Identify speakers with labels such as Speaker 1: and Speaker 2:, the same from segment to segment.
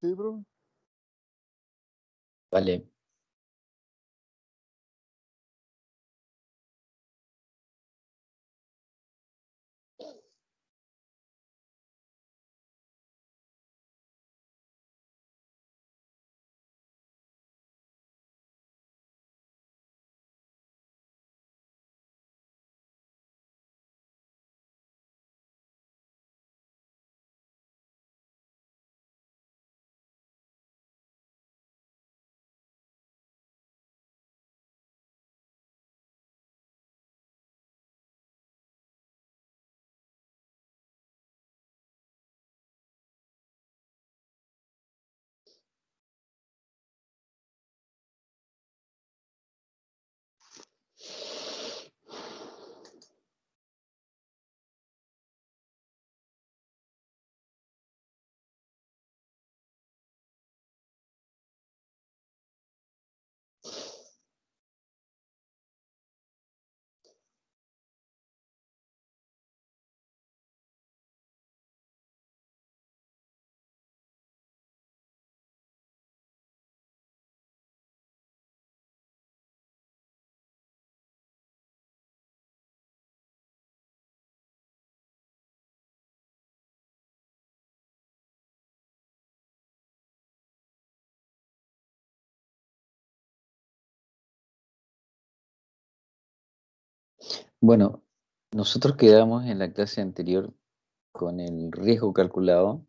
Speaker 1: Sí, bro.
Speaker 2: Vale. Bueno, nosotros quedamos en la clase anterior con el riesgo calculado.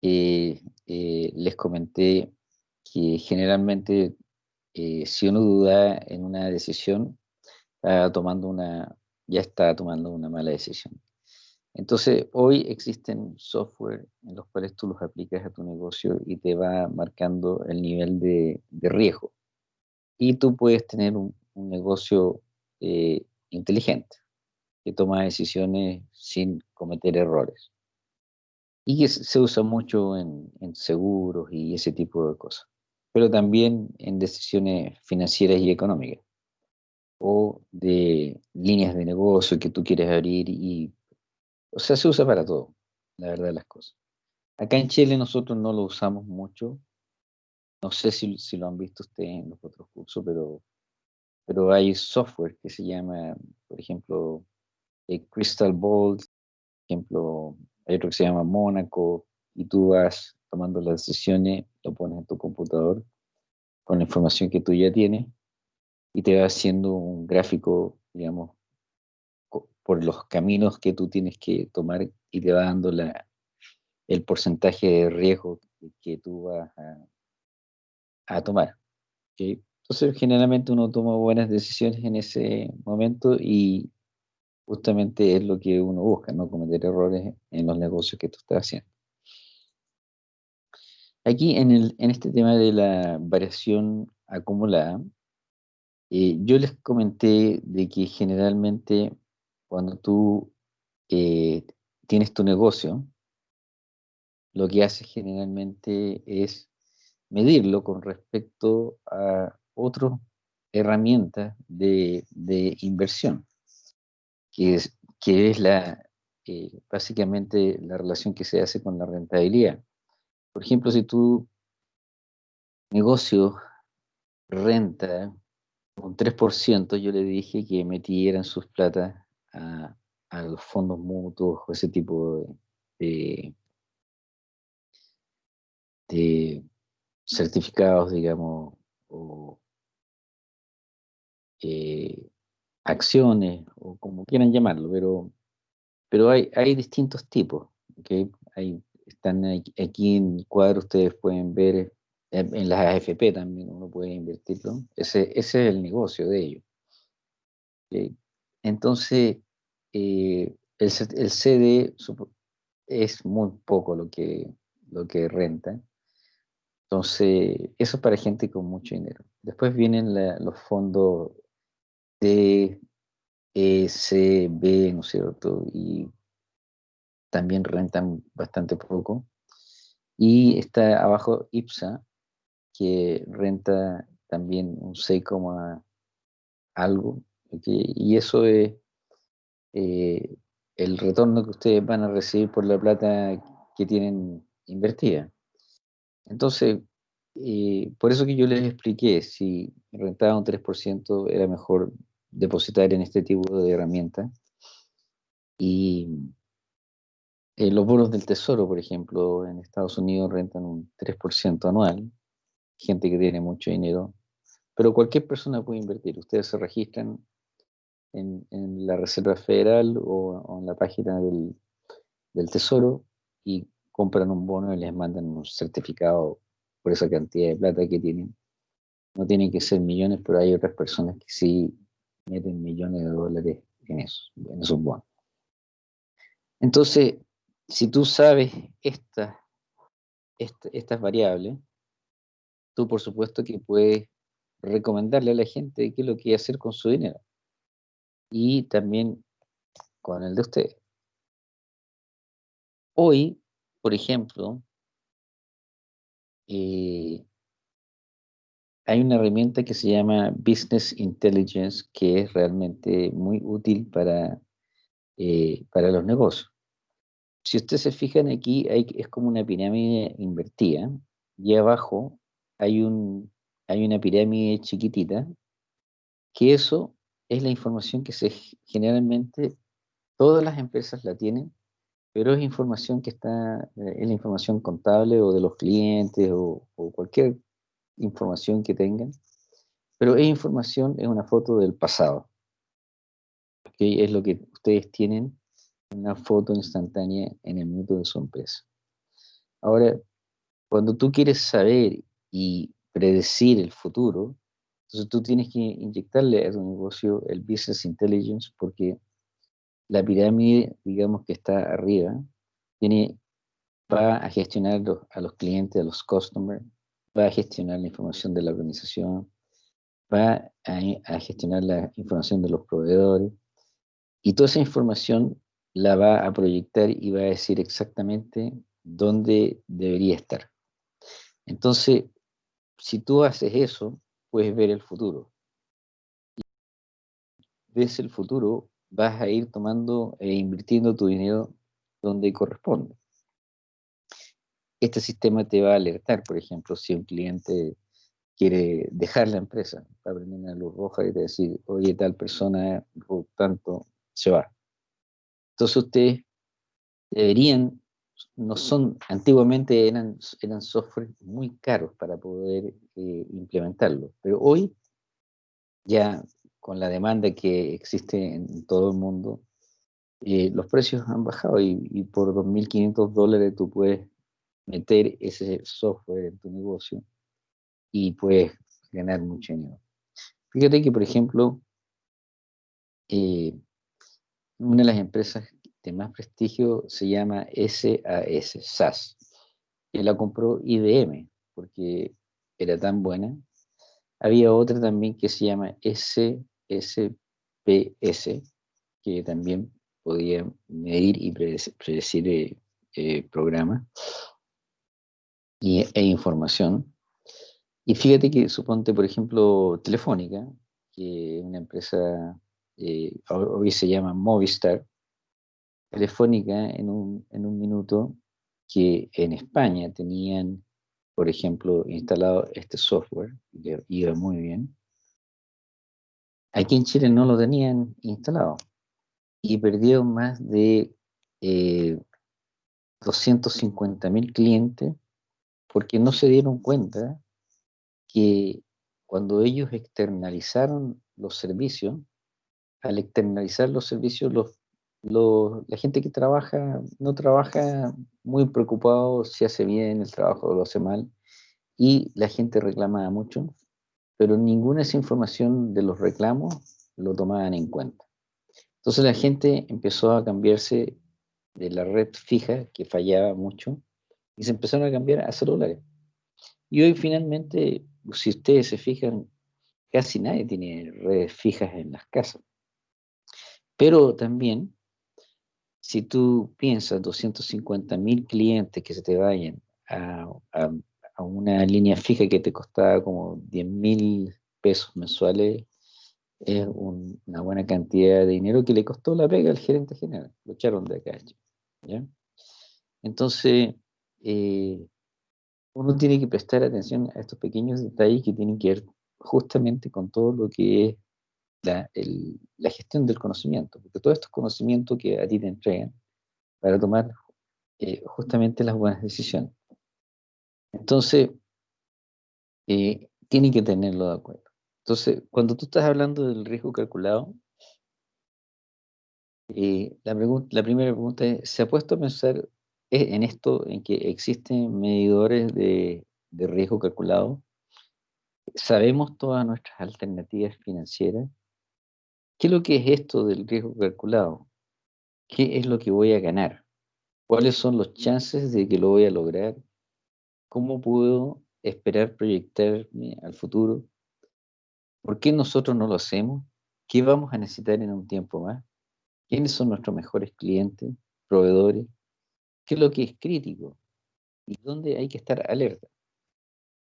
Speaker 2: Eh, les comenté que generalmente eh, si uno duda en una decisión, tomando una, ya está tomando una mala decisión. Entonces, hoy existen software en los cuales tú los aplicas a tu negocio y te va marcando el nivel de, riesgo. Y tú puedes tener un, un negocio eh, inteligente, que toma decisiones sin cometer errores. Y que se usa mucho en, en seguros y ese tipo de cosas, pero también en decisiones financieras y económicas, o de líneas de negocio que tú quieres abrir y, o sea, se usa para todo, la verdad de las cosas. Acá en Chile nosotros no lo usamos mucho, no sé si, si lo han visto ustedes en los otros cursos, pero pero hay software que se llama, por ejemplo, eh, Crystal Ball, por ejemplo, hay otro que se llama Mónaco, y tú vas tomando las decisiones, lo pones en tu computador con la información que tú ya tienes y te va haciendo un gráfico, digamos, por los caminos que tú tienes que tomar y te va dando la, el porcentaje de riesgo que tú vas a, a tomar. ¿okay? Entonces, generalmente uno toma buenas decisiones en ese momento y justamente es lo que uno busca, no cometer errores en los negocios que tú estás haciendo. Aquí en, el, en este tema de la variación acumulada, eh, yo les comenté de que generalmente cuando tú eh, tienes tu negocio, lo que haces generalmente es medirlo con respecto a otras herramientas de, de, inversión, que es, que es la, eh, básicamente la relación que se hace con la rentabilidad. Por ejemplo, si tu negocio renta un 3%, yo le dije que metieran sus plata a, a los fondos mutuos o ese tipo de, de certificados, digamos, o eh, acciones, o como quieran llamarlo, pero, pero hay, hay distintos tipos. ¿okay? Están aquí en el cuadro, ustedes pueden ver, en las AFP también uno puede invertirlo. Ese, es el negocio de ellos. Entonces, eh, el, el CD es muy poco lo que, lo que renta. Entonces, eso es para gente con mucho dinero. Después vienen los fondos D, E, C, B, ¿no es cierto? Y también rentan bastante poco. Y está abajo IPSA, que renta también un 6, algo. Y eso es eh, el retorno que ustedes van a recibir por la plata que tienen invertida. Entonces, eh, por eso que yo les expliqué, si rentaba un 3%, era mejor depositar en este tipo de herramientas. Y eh, los bonos del tesoro, por ejemplo, en Estados Unidos rentan un 3% anual, gente que tiene mucho dinero, pero cualquier persona puede invertir. Ustedes se registran en, la Reserva Federal o, en la página del, del Tesoro y compran un bono y les mandan un certificado por esa cantidad de plata que tienen. No tienen que ser millones, pero hay otras personas que sí meten millones de dólares en, eso, en esos bonos. Entonces, si tú sabes estas estas variables, tú por supuesto que puedes recomendarle a la gente qué es lo que hacer con su dinero. Y también con el de ustedes. Hoy, por ejemplo, eh, hay una herramienta que se llama Business Intelligence que es realmente muy útil para, eh, para los negocios. Si ustedes se fijan aquí, hay, es como una pirámide invertida y abajo hay, un, hay una pirámide chiquitita que eso es la información que se generalmente todas las empresas la tienen pero es información que está, eh, es la información contable o de los clientes o, cualquier información que tengan, pero es información, es una foto del pasado. ¿okay? Es lo que ustedes tienen, una foto instantánea en el minuto de su empresa. Ahora, cuando tú quieres saber y predecir el futuro, entonces tú tienes que inyectarle a tu negocio el business intelligence porque la pirámide, digamos que está arriba, tiene, va a gestionar a los clientes, a los customers, va a gestionar la información de la organización, va a, gestionar la información de los proveedores, y toda esa información la va a proyectar y va a decir exactamente dónde debería estar. Entonces, si tú haces eso, puedes ver el futuro. Ves el futuro vas a ir tomando e invirtiendo tu dinero donde corresponde. Este sistema te va a alertar, por ejemplo, si un cliente quiere dejar la empresa, va a prender una luz roja y te decir, oye, tal persona, por tanto, se va. Entonces ustedes deberían, no son, antiguamente eran, eran software muy caros para poder eh, implementarlo, pero hoy ya con la demanda que existe en todo el mundo, eh, los precios han bajado y, por 2.500 dólares tú puedes meter ese software en tu negocio y puedes ganar mucho dinero. Fíjate que, por ejemplo, eh, una de las empresas de más prestigio se llama SAS, SAS, que la compró IBM porque era tan buena. Había otra también que se llama S SPS, que también podía medir y predecir, eh, eh, programas e información. Y fíjate que suponte, por ejemplo, Telefónica, que una empresa, eh, hoy se llama Movistar, Telefónica en un, en un minuto que en España tenían, por ejemplo, instalado este software, que iba muy bien, Aquí en Chile no lo tenían instalado y perdieron más de eh, 250 mil clientes porque no se dieron cuenta que cuando ellos externalizaron los servicios, al externalizar los servicios, la gente que trabaja no trabaja muy preocupado si hace bien el trabajo o lo hace mal, y la gente reclama mucho, pero ninguna de esa información de los reclamos lo tomaban en cuenta. Entonces la gente empezó a cambiarse de la red fija, que fallaba mucho, y se empezaron a cambiar a celulares. Y hoy finalmente, si ustedes se fijan, casi nadie tiene redes fijas en las casas. Pero también, si tú piensas 250 mil clientes que se te vayan a, a, a una línea fija que te costaba como 10 mil pesos mensuales, es una buena cantidad de dinero que le costó la pega al gerente general. Lo echaron de acá. ¿ya? Entonces, eh, uno tiene que prestar atención a estos pequeños detalles que tienen que ver justamente con todo lo que es la, la gestión del conocimiento, porque todo esto es conocimiento que a ti te entregan para tomar eh, justamente las buenas decisiones. Entonces, eh, tienen que tenerlo de acuerdo. Entonces, cuando tú estás hablando del riesgo calculado, eh, la, la primera pregunta es, ¿se ha puesto a pensar en esto, en que existen medidores de, de riesgo calculado? ¿Sabemos todas nuestras alternativas financieras? ¿Qué es lo que es esto del riesgo calculado? ¿Qué es lo que voy a ganar? ¿Cuáles son los chances de que lo voy a lograr? ¿Cómo puedo esperar proyectarme al futuro? ¿Por qué nosotros no lo hacemos? ¿Qué vamos a necesitar en un tiempo más? ¿Quiénes son nuestros mejores clientes, proveedores? ¿Qué es lo que es crítico? ¿Y dónde hay que estar alerta?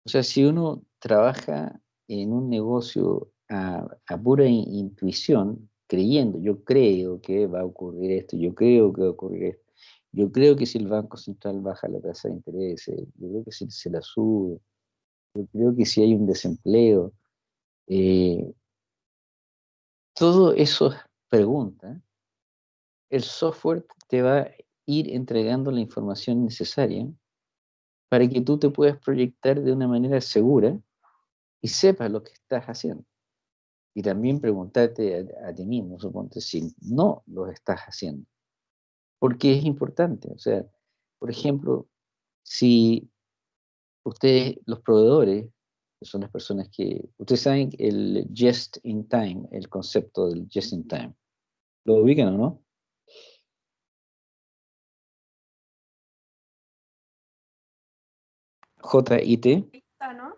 Speaker 2: O sea, si uno trabaja en un negocio a, pura intuición, creyendo, yo creo que va a ocurrir esto, yo creo que va a ocurrir esto, yo creo que si el Banco Central baja la tasa de interés, yo creo que si se la sube, yo creo que si hay un desempleo, eh, todo eso pregunta, el software te va ir entregando la información necesaria para que tú te puedas proyectar de una manera segura y sepas lo que estás haciendo. Y también preguntarte a, ti mismo, suponte, si no lo estás haciendo. Porque es importante. O sea, por ejemplo, si ustedes, los proveedores, que son las personas que, ustedes saben el just in time, el concepto del just in time. ¿Lo ubican o no? J-I-T. ¿no?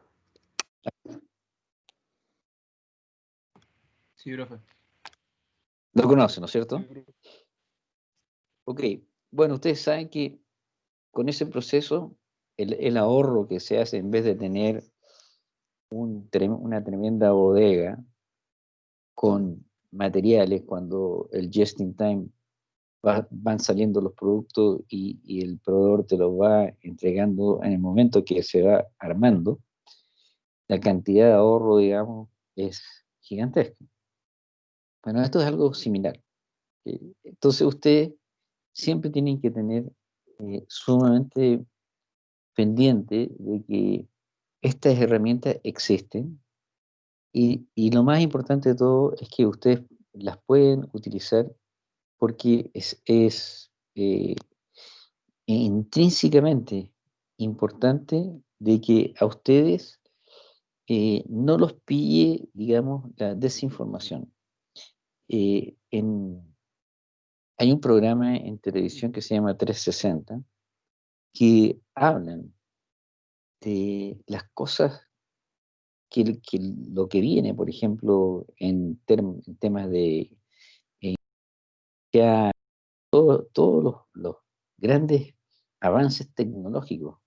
Speaker 1: Sí, profe.
Speaker 2: Lo conoce, ¿no es cierto? Ok, bueno, ustedes saben que con ese proceso, el, ahorro que se hace en vez de tener una tremenda bodega con materiales, cuando el just in time van saliendo los productos y, y, el proveedor te los va entregando en el momento que se va armando, la cantidad de ahorro, digamos, es gigantesca. Bueno, esto es algo similar. Eh, entonces ustedes siempre tienen que tener eh, sumamente pendiente de que estas herramientas existen y, lo más importante de todo es que ustedes las pueden utilizar porque es, eh, intrínsecamente importante de que a ustedes no los pille, digamos, la desinformación. Eh, hay un programa en televisión que se llama 360 que hablan de las cosas que, lo que viene, por ejemplo, en, temas de eh, todos los, grandes avances tecnológicos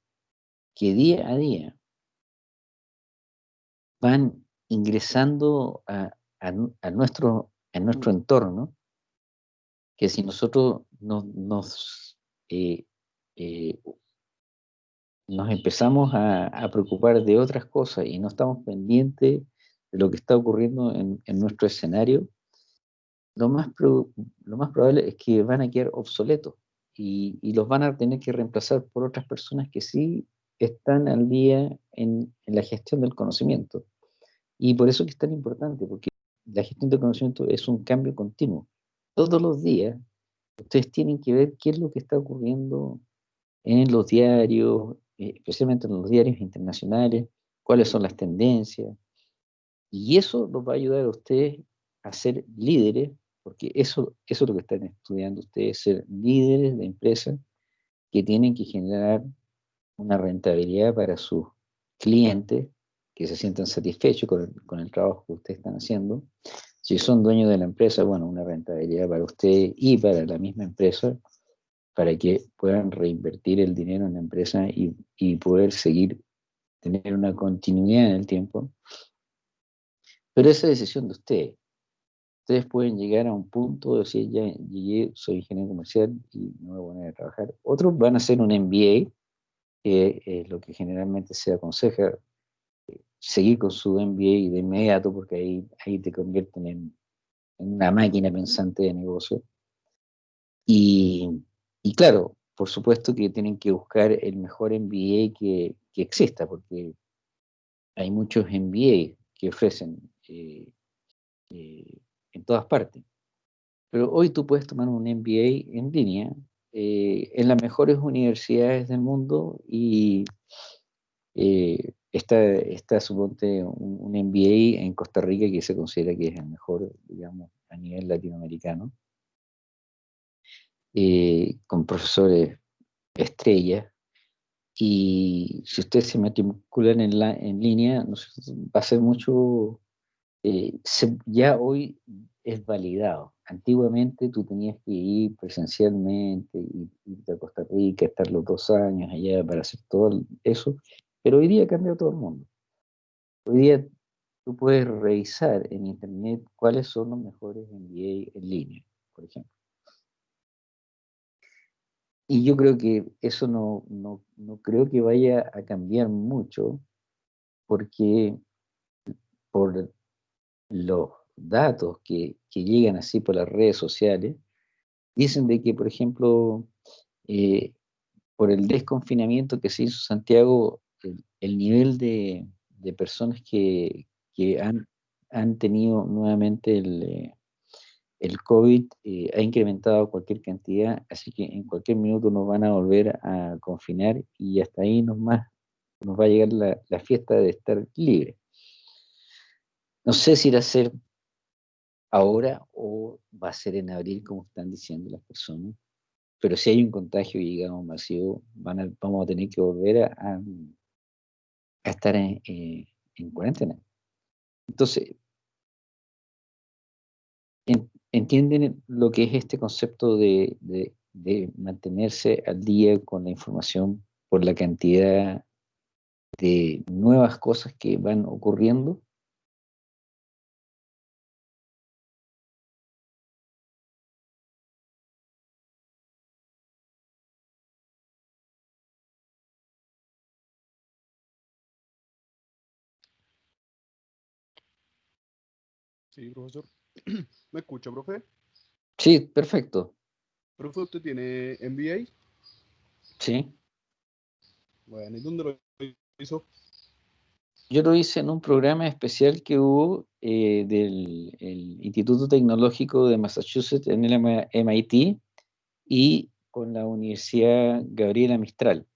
Speaker 2: que día a día van ingresando a, a nuestro en nuestro entorno, que si nosotros nos, eh, eh, nos empezamos a, preocupar de otras cosas y no estamos pendientes de lo que está ocurriendo en, nuestro escenario, lo más, lo más probable es que van a quedar obsoletos y, los van a tener que reemplazar por otras personas que sí están al día en, en la gestión del conocimiento. Y por eso que es tan importante, porque la gestión del conocimiento es un cambio continuo. Todos los días ustedes tienen que ver qué es lo que está ocurriendo en los diarios, eh, especialmente en los diarios internacionales, cuáles son las tendencias. Y eso los va a ayudar a ustedes a ser líderes, porque eso, eso es lo que están estudiando ustedes, ser líderes de empresas que tienen que generar una rentabilidad para sus clientes que se sientan satisfechos con el, trabajo que ustedes están haciendo. Si son dueños de la empresa, bueno, una rentabilidad para ustedes y para la misma empresa, para que puedan reinvertir el dinero en la empresa y, y poder seguir, tener una continuidad en el tiempo. Pero esa decisión de ustedes. Ustedes pueden llegar a un punto de decir, ya llegué, soy ingeniero comercial y me voy a poner a trabajar. Otros van a hacer un MBA que es lo que generalmente se aconseja, seguir con su MBA de inmediato, porque ahí, ahí te convierten en, una máquina pensante de negocio. Y, y, claro, por supuesto que tienen que buscar el mejor MBA que, que exista, porque hay muchos MBA que ofrecen eh, eh, en todas partes. Pero hoy tú puedes tomar un MBA en línea eh, en las mejores universidades del mundo y está, está suponte un, un, MBA en Costa Rica que se considera que es el mejor, digamos, a nivel latinoamericano, con profesores estrellas y si ustedes se matriculan en, la, en línea, va a ser mucho, eh, ya hoy es validado. Antiguamente tú tenías que ir presencialmente, irte a Costa Rica, estar los dos años allá para hacer todo eso, pero hoy día ha cambiado todo el mundo. Hoy día tú puedes revisar en internet cuáles son los mejores MBA en línea, por ejemplo. Y yo creo que eso no, no, no, creo que vaya a cambiar mucho porque por los datos que, que llegan así por las redes sociales, dicen de que, por ejemplo, eh, por el desconfinamiento que se hizo Santiago, el, nivel de, de, personas que, que han, han, tenido nuevamente el, eh, el COVID eh, ha incrementado cualquier cantidad, así que en cualquier minuto nos van a volver a confinar y hasta ahí nos, más, nos va a llegar la, fiesta de estar libre. No sé si irá a ser ahora o va a ser en abril, como están diciendo las personas, pero si hay un contagio, digamos, masivo, vamos a tener que volver a, estar en, eh, en cuarentena. Entonces, entienden lo que es este concepto de, mantenerse al día con la información por la cantidad de nuevas cosas que van ocurriendo.
Speaker 1: Sí, profesor. ¿Me escucha, profe?
Speaker 2: Sí, perfecto.
Speaker 1: ¿Profe, usted tiene MBA?
Speaker 2: Sí.
Speaker 1: Bueno, ¿y dónde lo hizo?
Speaker 2: Yo lo hice en un programa especial que hubo eh, del Instituto Tecnológico de Massachusetts en el MIT y con la Universidad Gabriela Mistral,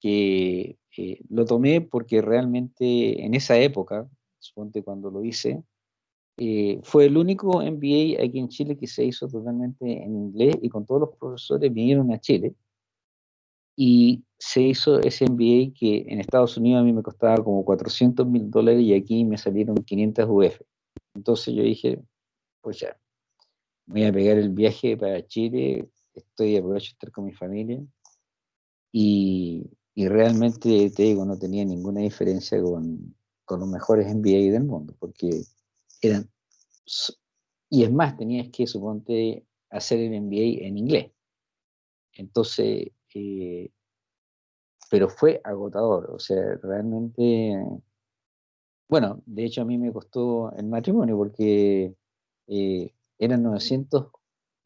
Speaker 2: que eh, lo tomé porque realmente en esa época, suponte cuando lo hice, eh, fue el único MBA aquí en Chile que se hizo totalmente en inglés y con todos los profesores vinieron a Chile. Y se hizo ese MBA que en Estados Unidos a mí me costaba como 400 mil dólares y aquí me salieron 500 UF. Entonces yo dije, pues ya, voy a pegar el viaje para Chile, estoy aprovecho estar con mi familia. Y, y, realmente, te digo, no tenía ninguna diferencia con, con los mejores MBA del mundo, porque eran, y es más, tenías que, suponte, hacer el MBA en inglés. Entonces, eh, pero fue agotador, o sea, realmente, bueno, de hecho a mí me costó el matrimonio porque eh, eran 900,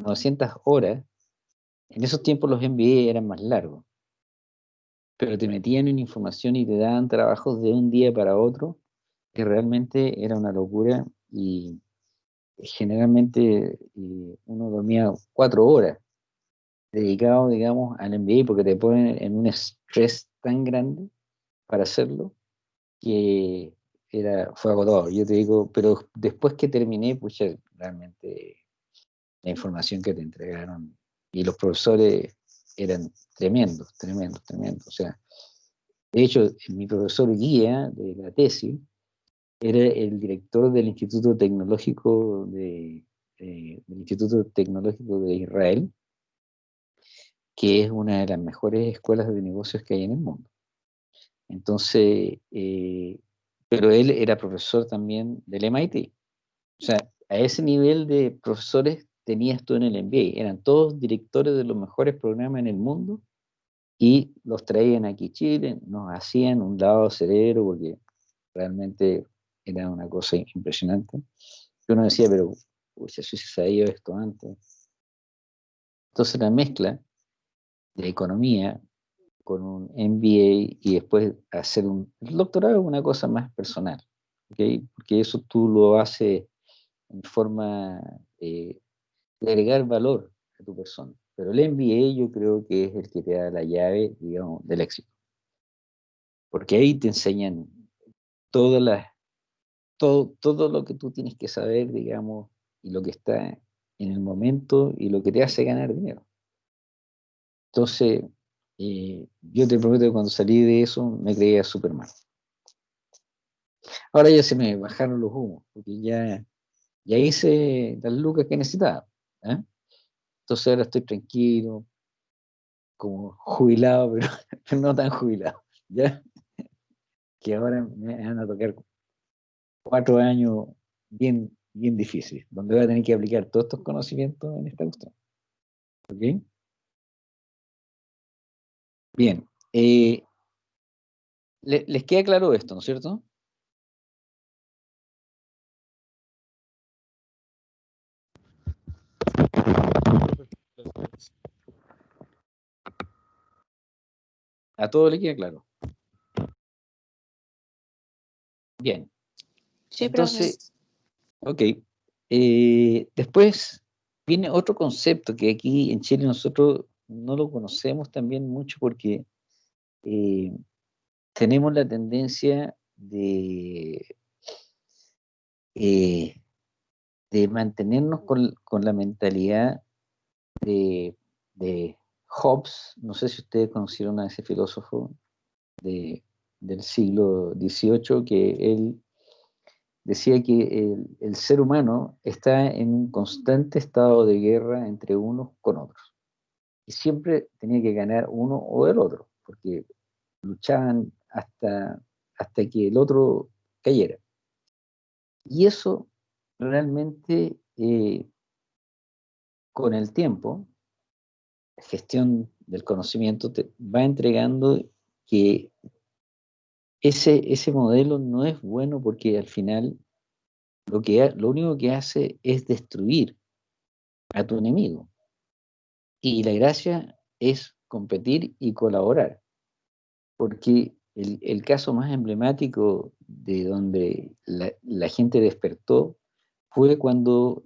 Speaker 2: 900 horas, en esos tiempos los MBA eran más largos, pero te metían en información y te daban trabajos de un día para otro, que realmente era una locura y generalmente uno dormía cuatro horas dedicado, digamos, al MBA porque te ponen en un estrés tan grande para hacerlo que era, fue agotador. Yo te digo, pero después que terminé, pues realmente la información que te entregaron y los profesores eran tremendos, tremendos, tremendos. O sea, de hecho, mi profesor guía de la tesis era el director del Instituto Tecnológico de, del Instituto Tecnológico de Israel, que es una de las mejores escuelas de negocios que hay en el mundo. Entonces, eh, pero él era profesor también del MIT. O sea, a ese nivel de profesores tenías tú en el MBA. Eran todos directores de los mejores programas en el mundo y los traían aquí a Chile, nos hacían un lado cerebro porque realmente era una cosa impresionante. Uno decía, pero uy, si se sabía esto antes. Entonces la mezcla de economía con un MBA y después hacer un el doctorado es una cosa más personal, ¿okay? porque eso tú lo haces en forma eh, de agregar valor a tu persona. Pero el MBA yo creo que es el que te da la llave, digamos, del éxito. Porque ahí te enseñan todas las, todo, todo lo que tú tienes que saber, digamos, y lo que está en el momento y lo que te hace ganar dinero. Entonces, eh, yo te prometo que cuando salí de eso me creía súper mal. Ahora ya se me bajaron los humos, porque ya, ya hice las lucas que necesitaba. ¿eh? Entonces ahora estoy tranquilo, como jubilado, pero, no tan jubilado. ¿ya? Que ahora me van a tocar cuatro años bien, bien difíciles, donde voy a tener que aplicar todos estos conocimientos en esta cuestión. ¿Ok? Bien. Eh, ¿Les queda claro esto, no es cierto? A todo le queda claro. Bien.
Speaker 3: Sí,
Speaker 2: Entonces, ok. Eh, después viene otro concepto que aquí en Chile nosotros no lo conocemos también mucho porque eh, tenemos la tendencia de, eh, de mantenernos con, la mentalidad de, Hobbes, no sé si ustedes conocieron a ese filósofo del siglo XVIII, que él decía que el, ser humano está en un constante estado de guerra entre unos con otros y siempre tenía que ganar uno o el otro, porque luchaban hasta, hasta que el otro cayera. Y eso realmente eh, con el tiempo, la gestión del conocimiento te va entregando que ese, ese modelo no es bueno porque al final lo, que, lo único que hace es destruir a tu enemigo. Y la gracia es competir y colaborar, porque el, caso más emblemático de donde la, gente despertó fue cuando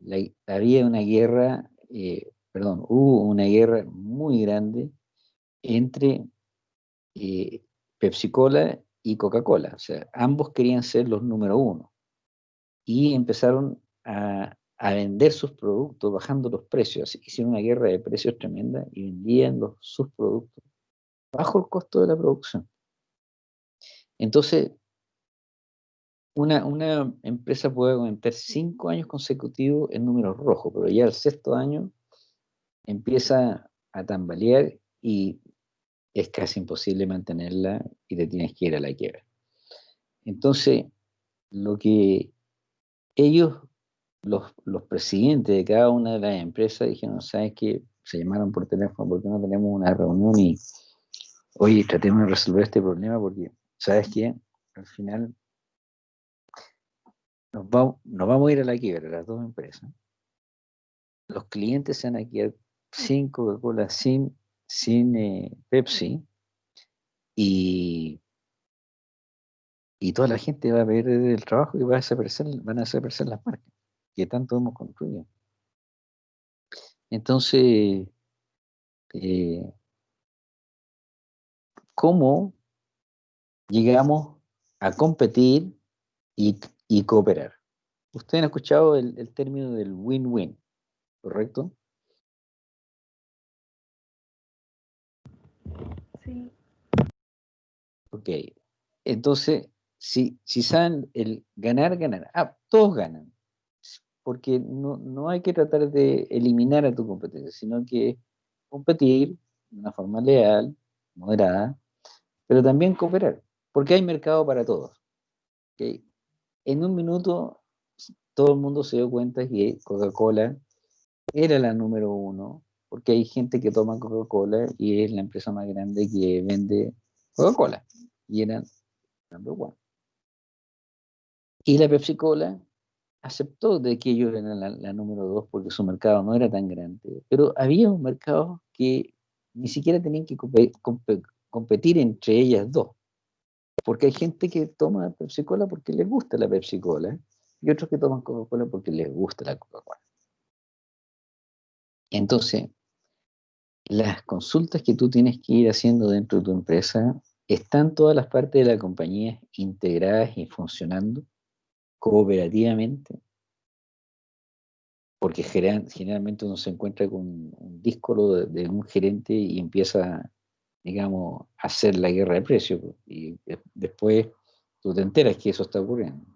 Speaker 2: había una guerra, eh, perdón, hubo una guerra muy grande entre eh, Pepsi Cola y Coca-Cola. O sea, ambos querían ser los número uno. Y empezaron a, vender sus productos bajando los precios. Hicieron una guerra de precios tremenda y vendían sus productos bajo el costo de la producción. Entonces, una, una empresa puede aumentar cinco años consecutivos en números rojos, pero ya el sexto año empieza a tambalear y es casi imposible mantenerla y te tienes que ir a la quiebra. Entonces, lo que ellos los, los, presidentes de cada una de las empresas dijeron, ¿sabes qué? Se llamaron por teléfono, porque no tenemos una reunión? Y, oye, tratemos de resolver este problema porque, ¿sabes qué? Al final nos, nos vamos a ir a la quiebra, las dos empresas. Los clientes se van a quedar sin Coca-Cola, sin, sin eh, Pepsi, y, y toda la gente va a perder el trabajo y va a desaparecer, van a desaparecer las marcas que tanto hemos construido. Entonces, eh, ¿cómo llegamos a competir y, cooperar? Ustedes han escuchado el término del win-win, ¿correcto? Ok. Entonces, si, si saben el ganar, ganar. Ah, todos ganan porque no, hay que tratar de eliminar a tu competencia, sino que competir de una forma leal, moderada, pero también cooperar, porque hay mercado para todos. En un minuto todo el mundo se dio cuenta que Coca-Cola era la número uno porque hay gente que toma Coca-Cola y es la empresa más grande que vende Coca-Cola. Y eran number one. Y la Pepsi Cola aceptó de que ellos eran la, número dos porque su mercado no era tan grande, pero había un mercado que ni siquiera tenían que competir entre ellas dos, porque hay gente que toma Pepsi Cola porque les gusta la Pepsi Cola y otros que toman Coca-Cola porque les gusta la Coca-Cola. Entonces, las consultas que tú tienes que ir haciendo dentro de tu empresa, ¿están todas las partes de la compañía integradas y funcionando? cooperativamente, porque generalmente uno se encuentra con un disco de, un gerente y empieza, digamos, a hacer la guerra de precios, y después tú te enteras que eso está ocurriendo.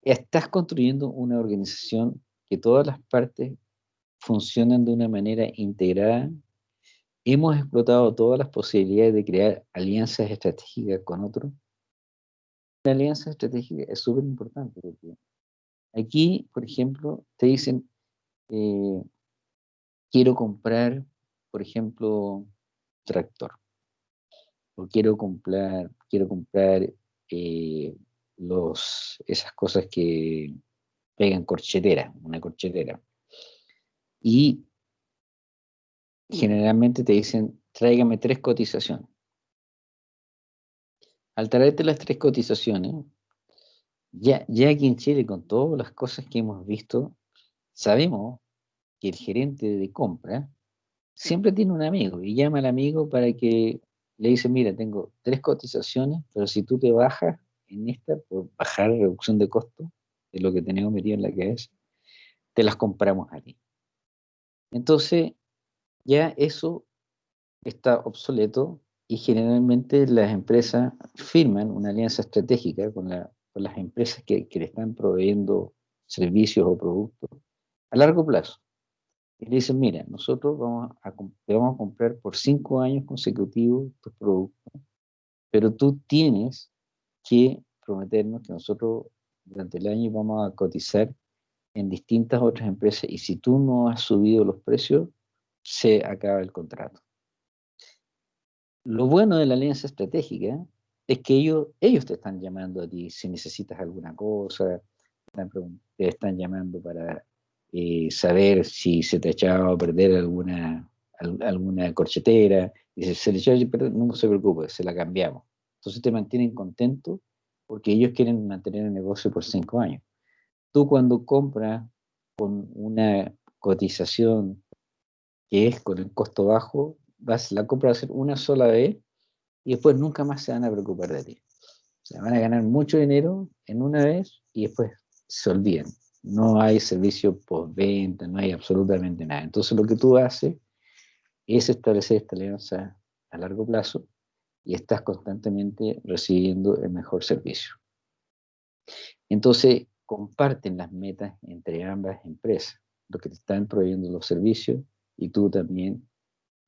Speaker 2: Estás construyendo una organización que todas las partes funcionan de una manera integrada. Hemos explotado todas las posibilidades de crear alianzas estratégicas con otros la alianza estratégica es súper importante aquí, por ejemplo, te dicen, eh, quiero comprar, por ejemplo, tractor, o quiero comprar, quiero comprar eh, los, esas cosas que pegan corchetera, una corchetera. Y generalmente te dicen, tráigame tres cotizaciones al traerte las tres cotizaciones, ya, ya aquí en Chile, con todas las cosas que hemos visto, sabemos que el gerente de compra siempre tiene un amigo y llama al amigo para que le dice, mira, tengo tres cotizaciones, pero si tú te bajas en esta, por bajar reducción de costo, de lo que tenemos metido en la cabeza, te las compramos a ti. Entonces, ya eso está obsoleto y generalmente las empresas firman una alianza estratégica con, las empresas que, le están proveyendo servicios o productos a largo plazo. Y le dicen, mira, nosotros vamos a, te vamos a comprar por cinco años consecutivos tus productos, pero tú tienes que prometernos que nosotros durante el año vamos a cotizar en distintas otras empresas y si tú no has subido los precios, se acaba el contrato. Lo bueno de la alianza estratégica es que ellos, ellos te están llamando a ti si necesitas alguna cosa, te están llamando para eh, saber si se te ha echado a perder alguna, alguna corchetera. Dice, se le echó a perder, no se preocupe, se la cambiamos. Entonces te mantienen contento porque ellos quieren mantener el negocio por cinco años. Tú cuando compras con una cotización que es con el costo bajo, vas, la compra va a ser una sola vez y después nunca más se van a preocupar de ti. O sea, van a ganar mucho dinero en una vez y después se olviden. No hay servicio postventa, no hay absolutamente nada. Entonces lo que tú haces es establecer esta alianza a largo plazo y estás constantemente recibiendo el mejor servicio. Entonces comparten las metas entre ambas empresas, lo que te están proveyendo los servicios y tú también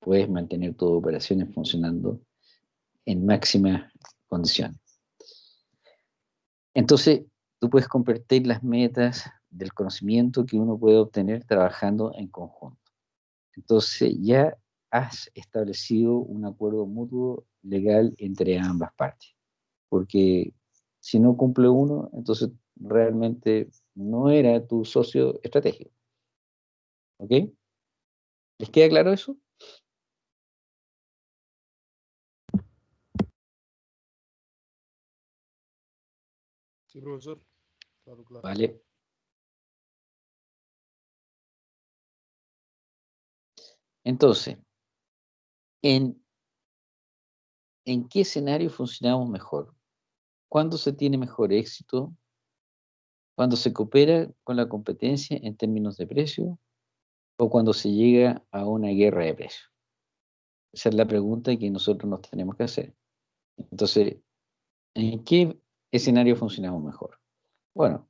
Speaker 2: puedes mantener tus operaciones funcionando en máximas condiciones. Entonces, tú puedes convertir las metas del conocimiento que uno puede obtener trabajando en conjunto. Entonces, ya has establecido un acuerdo mutuo legal entre ambas partes. Porque si no cumple uno, entonces realmente no era tu socio estratégico. ¿Ok? ¿Les queda claro eso?
Speaker 1: profesor.
Speaker 2: Vale. Entonces, ¿en, ¿en qué escenario funcionamos mejor? ¿Cuándo se tiene mejor éxito? ¿Cuando se coopera con la competencia en términos de precio? ¿O cuando se llega a una guerra de precios? Esa es la pregunta que nosotros nos tenemos que hacer. Entonces, ¿en qué escenario funcionamos mejor? Bueno,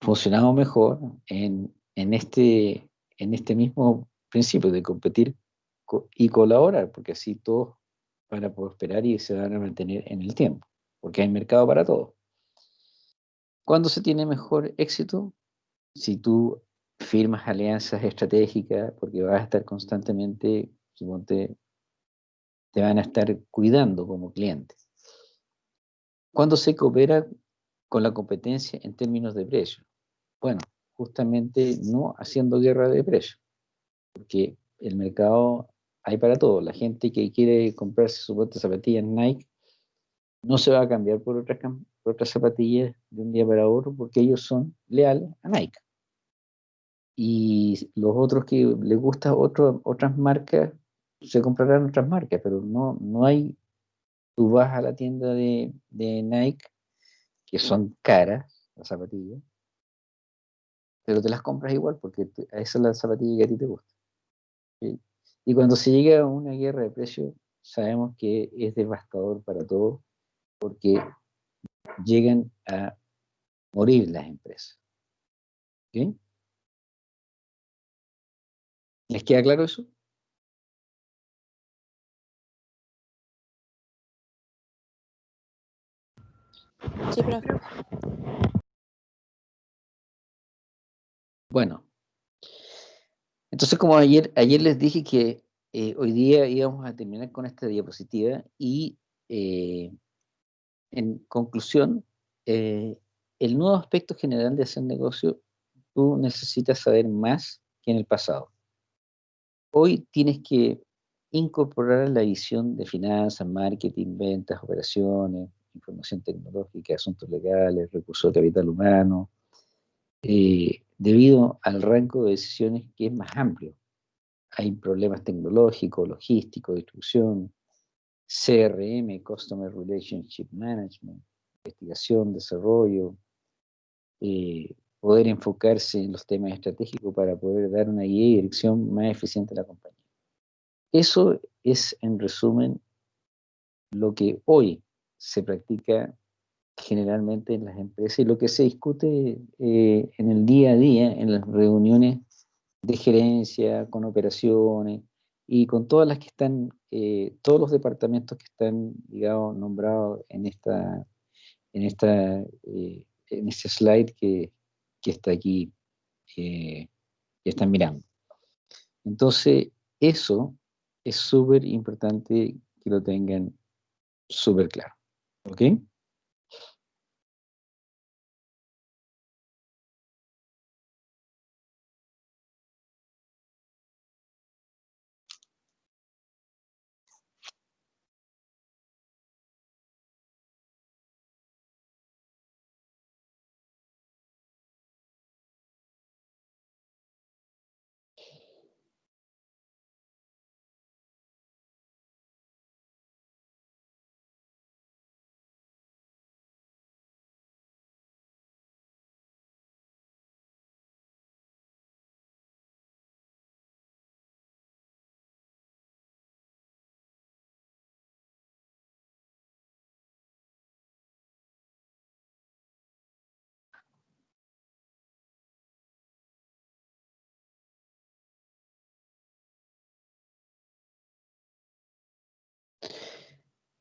Speaker 2: funcionamos mejor en, este, en este mismo principio de competir y colaborar, porque así todos van a prosperar y se van a mantener en el tiempo, porque hay mercado para todo. ¿Cuándo se tiene mejor éxito? Si tú firmas alianzas estratégicas, porque vas a estar constantemente, suponte, te van a estar cuidando como cliente. ¿Cuándo se coopera con la competencia en términos de precio? Bueno, justamente no haciendo guerra de precio, porque el mercado hay para todo. La gente que quiere comprarse su zapatillas Nike no se va a cambiar por otras, por otras zapatillas de un día para otro porque ellos son leales a Nike. Y los otros que les gustan otras marcas, se comprarán otras marcas, pero no, no hay, tú vas a la tienda de, de Nike, que son caras, las zapatillas, pero te las compras igual porque esa es la zapatilla que a ti te gusta. Y cuando se llega a una guerra de precios, sabemos que es devastador para todos porque llegan a morir las empresas. ¿Sí? ¿Les queda claro eso?
Speaker 3: Sí, profe.
Speaker 2: Bueno, entonces como ayer, ayer les dije que eh, hoy día íbamos a terminar con esta diapositiva y eh, en conclusión, eh, el nuevo aspecto general de hacer negocio, tú necesitas saber más que en el pasado. Hoy tienes que incorporar la visión de finanzas, marketing, ventas, operaciones, información tecnológica, asuntos legales, recursos de capital humano, eh, debido al rango de decisiones que es más amplio. Hay problemas tecnológicos, logísticos, distribución, CRM, Customer Relationship Management, investigación, desarrollo, eh, poder enfocarse en los temas estratégicos para poder dar una guía y dirección más eficiente a la compañía. Eso es, en resumen, lo que hoy se practica generalmente en las empresas y lo que se discute eh, en el día a día, en las reuniones de gerencia, con operaciones, y con todas las que están, eh, todos los departamentos que están, digamos, nombrados en esta, en esta, eh, en este slide que, que está aquí, eh, que están mirando. Entonces, eso es súper importante que lo tengan súper claro. ¿Ok?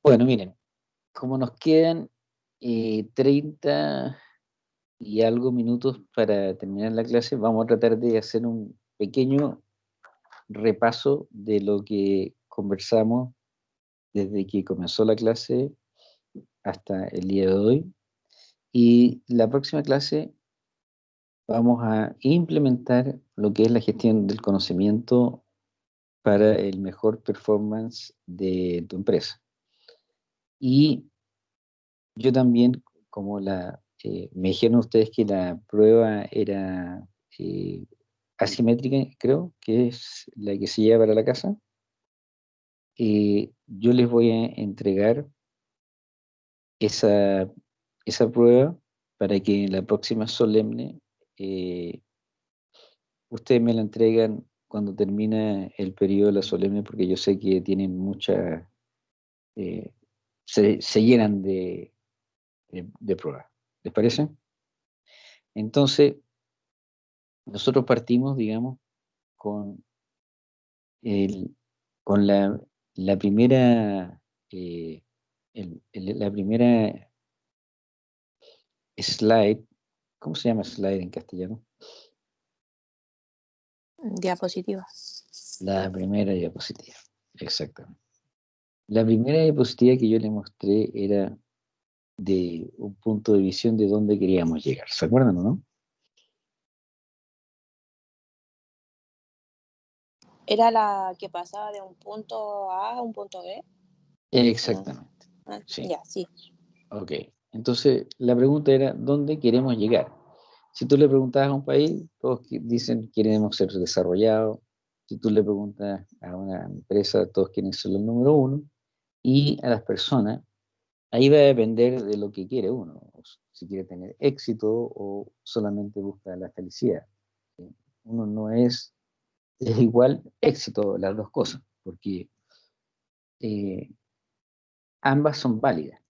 Speaker 2: Bueno, miren, como nos quedan 30 eh, y algo minutos para terminar la clase, vamos a tratar de hacer un pequeño repaso de lo que conversamos desde que comenzó la clase hasta el día de hoy. Y la próxima clase vamos a implementar lo que es la gestión del conocimiento para el mejor performance de tu empresa. Y yo también, como eh, me dijeron ustedes que la prueba era eh, asimétrica, creo, que es la que se lleva para la casa, eh, yo les voy a entregar esa, esa prueba para que en la próxima solemne ustedes me la entregan cuando termina el periodo de la solemne, porque yo sé que tienen mucha se, llenan de, de, pruebas. ¿Les parece? Entonces, nosotros partimos, digamos, con, el, con la, la primera, eh, la primera slide, ¿cómo se llama slide en castellano?
Speaker 3: Diapositiva.
Speaker 2: La primera diapositiva, exactamente. La primera diapositiva que yo le mostré era de un punto de visión de dónde queríamos llegar. ¿Se acuerdan o no?
Speaker 3: ¿Era la que pasaba de un punto A a un punto B?
Speaker 2: Exactamente.
Speaker 3: Ah,
Speaker 2: Sí.
Speaker 3: Ya, sí.
Speaker 2: Ok. Entonces, la pregunta era, ¿dónde queremos llegar? Si tú le preguntas a un país, todos dicen queremos ser desarrollados. Si tú le preguntas a una empresa, todos quieren ser el número uno. Y a las personas, ahí va a depender de lo que quiere uno. Si quiere tener éxito o solamente busca la felicidad. Uno no es, es igual éxito, las dos cosas, porque eh, ambas son válidas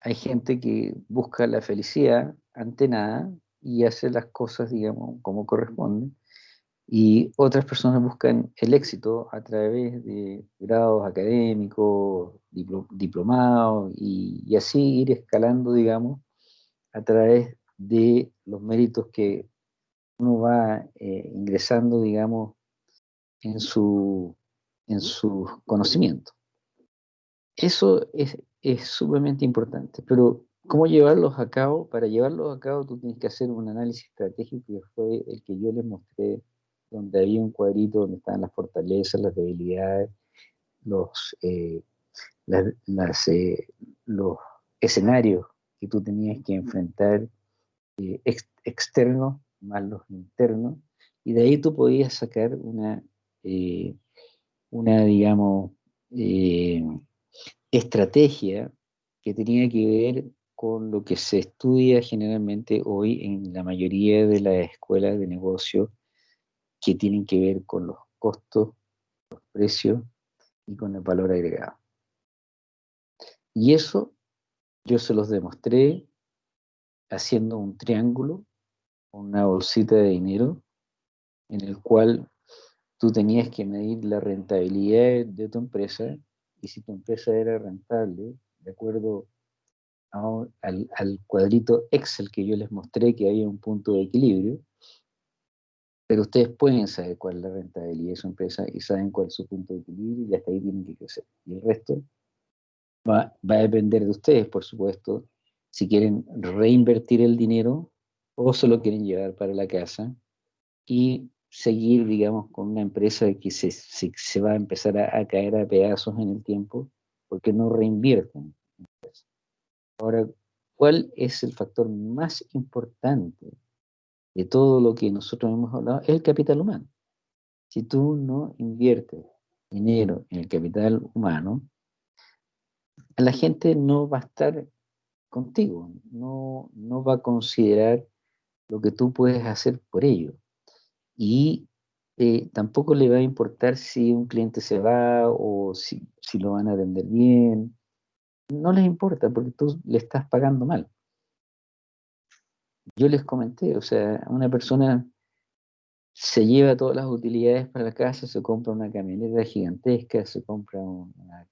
Speaker 2: hay gente que busca la felicidad ante nada y hace las cosas, digamos, como corresponde. Y otras personas buscan el éxito a través de grados académicos, diplo- diplomados, y, y así ir escalando, digamos, a través de los méritos que uno va eh, ingresando, digamos, en su, en sus conocimientos. Eso es, es sumamente importante, pero ¿cómo llevarlos a cabo? Para llevarlos a cabo tú tienes que hacer un análisis estratégico que fue el que yo les mostré, donde había un cuadrito donde estaban las fortalezas, las debilidades, los, eh, las- las, eh, los escenarios que tú tenías que enfrentar eh, ex- externos más los internos, y de ahí tú podías sacar una, una digamos, estrategia que tenía que ver con lo que se estudia generalmente hoy en la mayoría de las escuelas de negocio que tienen que ver con los costos, los precios y con el valor agregado. Y eso yo se los demostré haciendo un triángulo, una bolsita de dinero, en el cual tú tenías que medir la rentabilidad de tu empresa y si tu empresa era rentable, de acuerdo al, al cuadrito Excel que yo les mostré, que había un punto de equilibrio, pero ustedes pueden saber cuál es la rentabilidad de su empresa y saben cuál es su punto de equilibrio y hasta ahí tienen que crecer. Y el resto va, va a depender de ustedes, por supuesto, si quieren reinvertir el dinero o se lo quieren llevar para la casa y seguir, digamos, con una empresa que se, se, se va a empezar a, a caer a pedazos en el tiempo porque no reinvierten. Ahora, ¿cuál es el factor más importante de todo lo que nosotros hemos hablado? Es el capital humano. Si tú no inviertes dinero en el capital humano, la gente no va a estar contigo, no, no va a considerar lo que tú puedes hacer por ello. Y eh, tampoco le va a importar si un cliente se va o si, si lo van a atender bien. No les importa porque tú le estás pagando mal. Yo les comenté, o sea, una persona se lleva todas las utilidades para la casa, se compra una camioneta gigantesca, se compra una,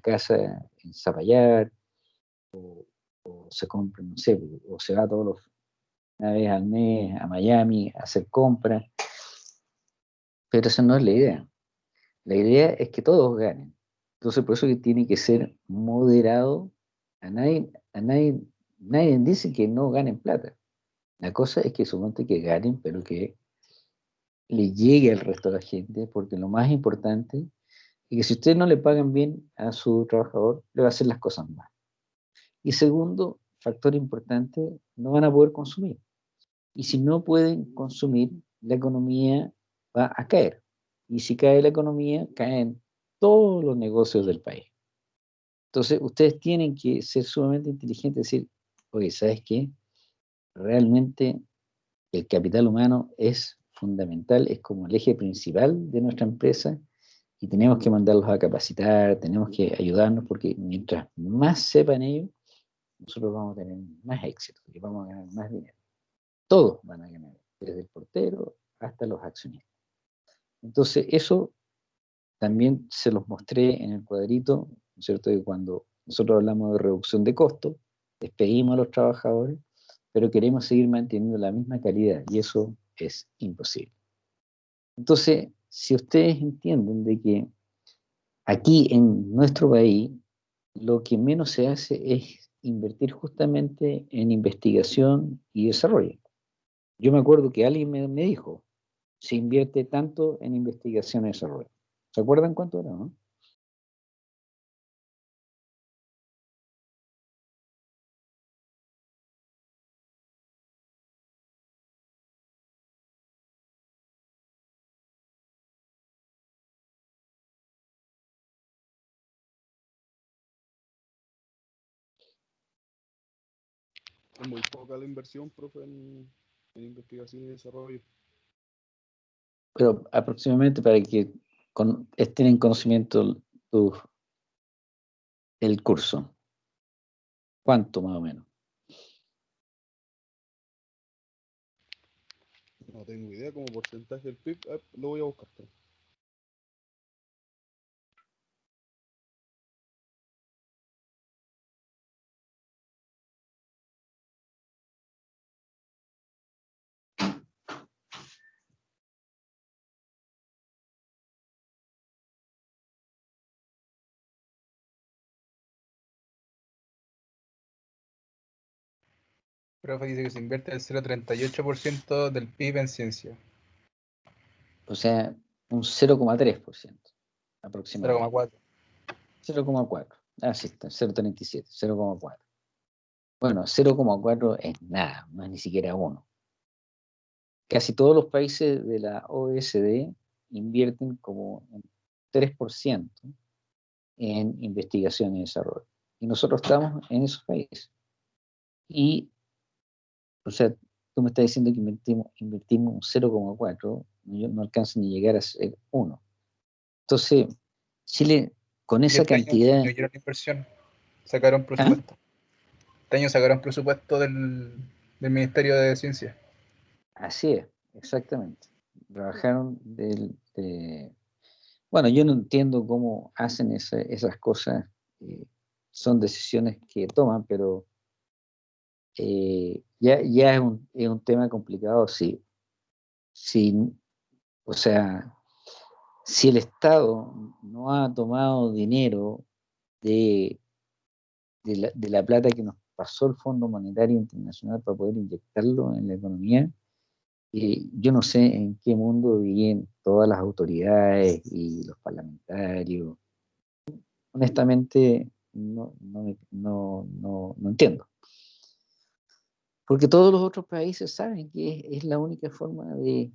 Speaker 2: casa en Zapallar, o, o, se compra, no sé, o se va todos los, una vez al mes a Miami a hacer compras. Pero esa no es la idea. La idea es que todos ganen. Entonces, por eso que tiene que ser moderado. A nadie, a nadie, nadie dice que no ganen plata. La cosa es que suponte que ganen, pero que le llegue al resto de la gente, porque lo más importante es que si ustedes no le pagan bien a su trabajador, le va a hacer las cosas mal. Y segundo, factor importante, no van a poder consumir. Y si no pueden consumir, la economía va a caer. Y si cae la economía, caen todos los negocios del país. Entonces, ustedes tienen que ser sumamente inteligentes decir, oye, ¿sabes qué? Realmente el capital humano es fundamental, es como el eje principal de nuestra empresa y tenemos que mandarlos a capacitar, tenemos que ayudarnos porque mientras más sepan ellos, nosotros vamos a tener más éxito y vamos a ganar más dinero. Todos van a ganar, desde el portero hasta los accionistas. Entonces, eso también se los mostré en el cuadrito, ¿no es cierto? Que cuando nosotros hablamos de reducción de costos, despedimos a los trabajadores, pero queremos seguir manteniendo la misma calidad y eso es imposible. Entonces, si ustedes entienden de que aquí en nuestro país lo que menos se hace es invertir justamente en investigación y desarrollo. Yo me acuerdo que alguien me, me dijo, se invierte tanto en investigación y desarrollo. ¿Se acuerdan cuánto era, no?
Speaker 1: Es muy poca la inversión, profe, en, en investigación y desarrollo.
Speaker 2: Pero aproximadamente para que con, estén en conocimiento tu, el curso. ¿Cuánto más o menos?
Speaker 1: No tengo idea como porcentaje del PIB. lo voy a buscar.
Speaker 4: Profe dice que se invierte el 0,38% del PIB en ciencia.
Speaker 2: O sea, un 0,3% aproximadamente.
Speaker 4: 0,4.
Speaker 2: 0,4. Ah, sí, está, 0,37, 0,4. Bueno, 0,4 es nada, no es ni siquiera uno. Casi todos los países de la OECD invierten como un 3% en investigación y desarrollo. Y nosotros estamos en esos países. Y, o sea, tú me estás diciendo que invertimos, invertimos un 0,4, no, no alcanza ni llegar a ser 1. Entonces, Chile, con esa
Speaker 4: Este año
Speaker 2: cantidad...
Speaker 4: disminuyeron la inversión. Sacaron presupuesto. Este año sacaron presupuesto del, del Ministerio de Ciencia.
Speaker 2: Así es, exactamente. Trabajaron del... de- Bueno, yo no entiendo cómo hacen esa- esas cosas. eh, son decisiones que toman, pero eh, ya, ya es, un, es un tema complicado. Sí, sí, o sea, si el Estado no ha tomado dinero de, de, la, de la plata que nos pasó el Fondo Monetario Internacional para poder inyectarlo en la economía, eh, yo no sé en qué mundo viven todas las autoridades y los parlamentarios. Honestamente, no, no, no, no entiendo. Porque todos los otros países saben que es, la única forma de,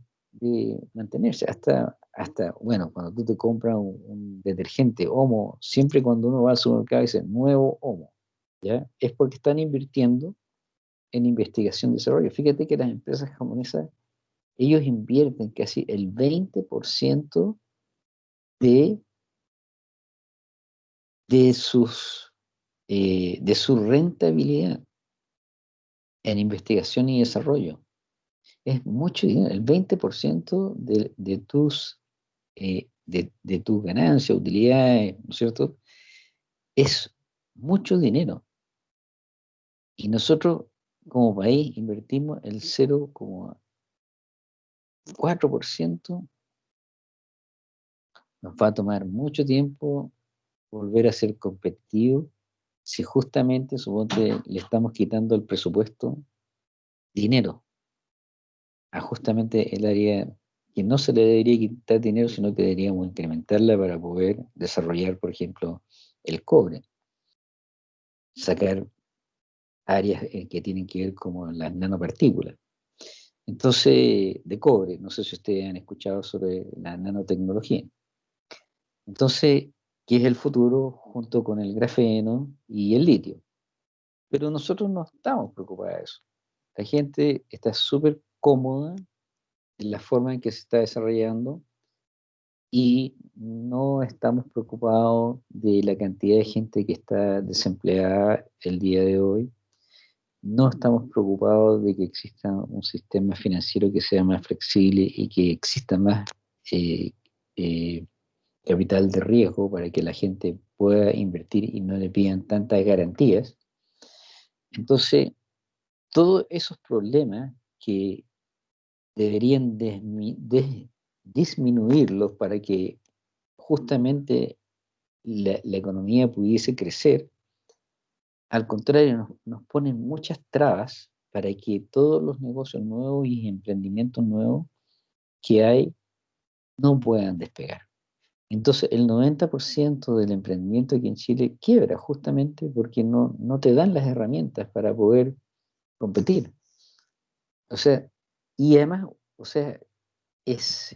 Speaker 2: mantenerse. Hasta, hasta, bueno, cuando tú te compras un, detergente Omo, siempre cuando uno va al supermercado dice nuevo Omo, ¿ya? Es porque están invirtiendo en investigación y desarrollo. Fíjate que las empresas japonesas, ellos invierten casi el 20% de, de, sus, eh, de su rentabilidad en investigación y desarrollo. Es mucho dinero, el 20% de, de tus eh, de, de ganancias, utilidades, ¿no es cierto? Es mucho dinero. Y nosotros, como país, invertimos el 0,4%. Nos va a tomar mucho tiempo volver a ser competitivos si justamente, suponte, le estamos quitando el presupuesto dinero a justamente el área que no se le debería quitar dinero, sino que deberíamos incrementarla para poder desarrollar, por ejemplo, el cobre. Sacar áreas eh, que tienen que ver como las nanopartículas. Entonces, de cobre, no sé si ustedes han escuchado sobre la nanotecnología. Entonces, ¿qué es el futuro junto con el grafeno y el litio? Pero nosotros no estamos preocupados de eso. La gente está súper cómoda en la forma en que se está desarrollando y no estamos preocupados de la cantidad de gente que está desempleada el día de hoy. No estamos preocupados de que exista un sistema financiero que sea más flexible y que exista más eh, eh, capital de riesgo para que la gente pueda invertir y no le pidan tantas garantías. Entonces, todos esos problemas que deberían disminuirlos para que justamente la, economía pudiese crecer, al contrario, nos, nos, ponen muchas trabas para que todos los negocios nuevos y emprendimientos nuevos que hay no puedan despegar. Entonces, el 90% del emprendimiento aquí en Chile quiebra justamente porque no, no te dan las herramientas para poder competir. O sea, y además, o sea, es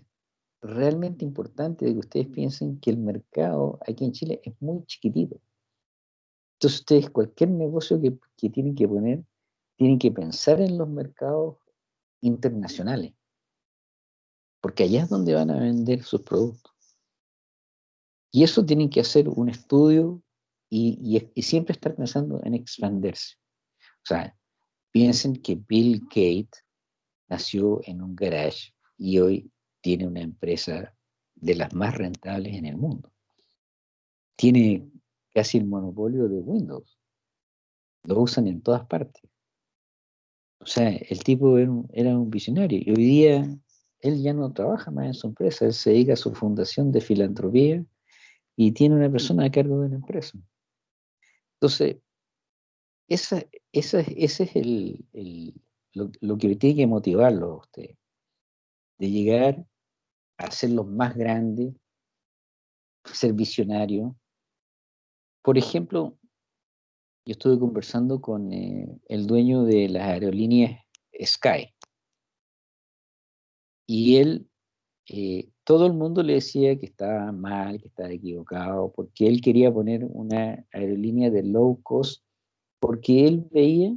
Speaker 2: realmente importante que ustedes piensen que el mercado aquí en Chile es muy chiquitito. Entonces ustedes, cualquier negocio que, que tienen que poner, tienen que pensar en los mercados internacionales, porque allá es donde van a vender sus productos. Y eso tienen que hacer un estudio y, y, siempre estar pensando en expandirse. O sea, piensen que Bill Gates nació en un garage y hoy tiene una empresa de las más rentables en el mundo. Tiene casi el monopolio de Windows. Lo usan en todas partes. O sea, el tipo era un, era un visionario y hoy día él ya no trabaja más en su empresa, él se dedica a su fundación de filantropía y tiene una persona a cargo de la empresa. Entonces, esa, esa, ese es el, el, lo, lo, que tiene que motivarlo a usted, de llegar a ser los más grandes, ser visionario. Por ejemplo, yo estuve conversando con eh, el dueño de las aerolíneas Sky. Y él, eh, todo el mundo le decía que estaba mal, que estaba equivocado, porque él quería poner una aerolínea de low cost, porque él veía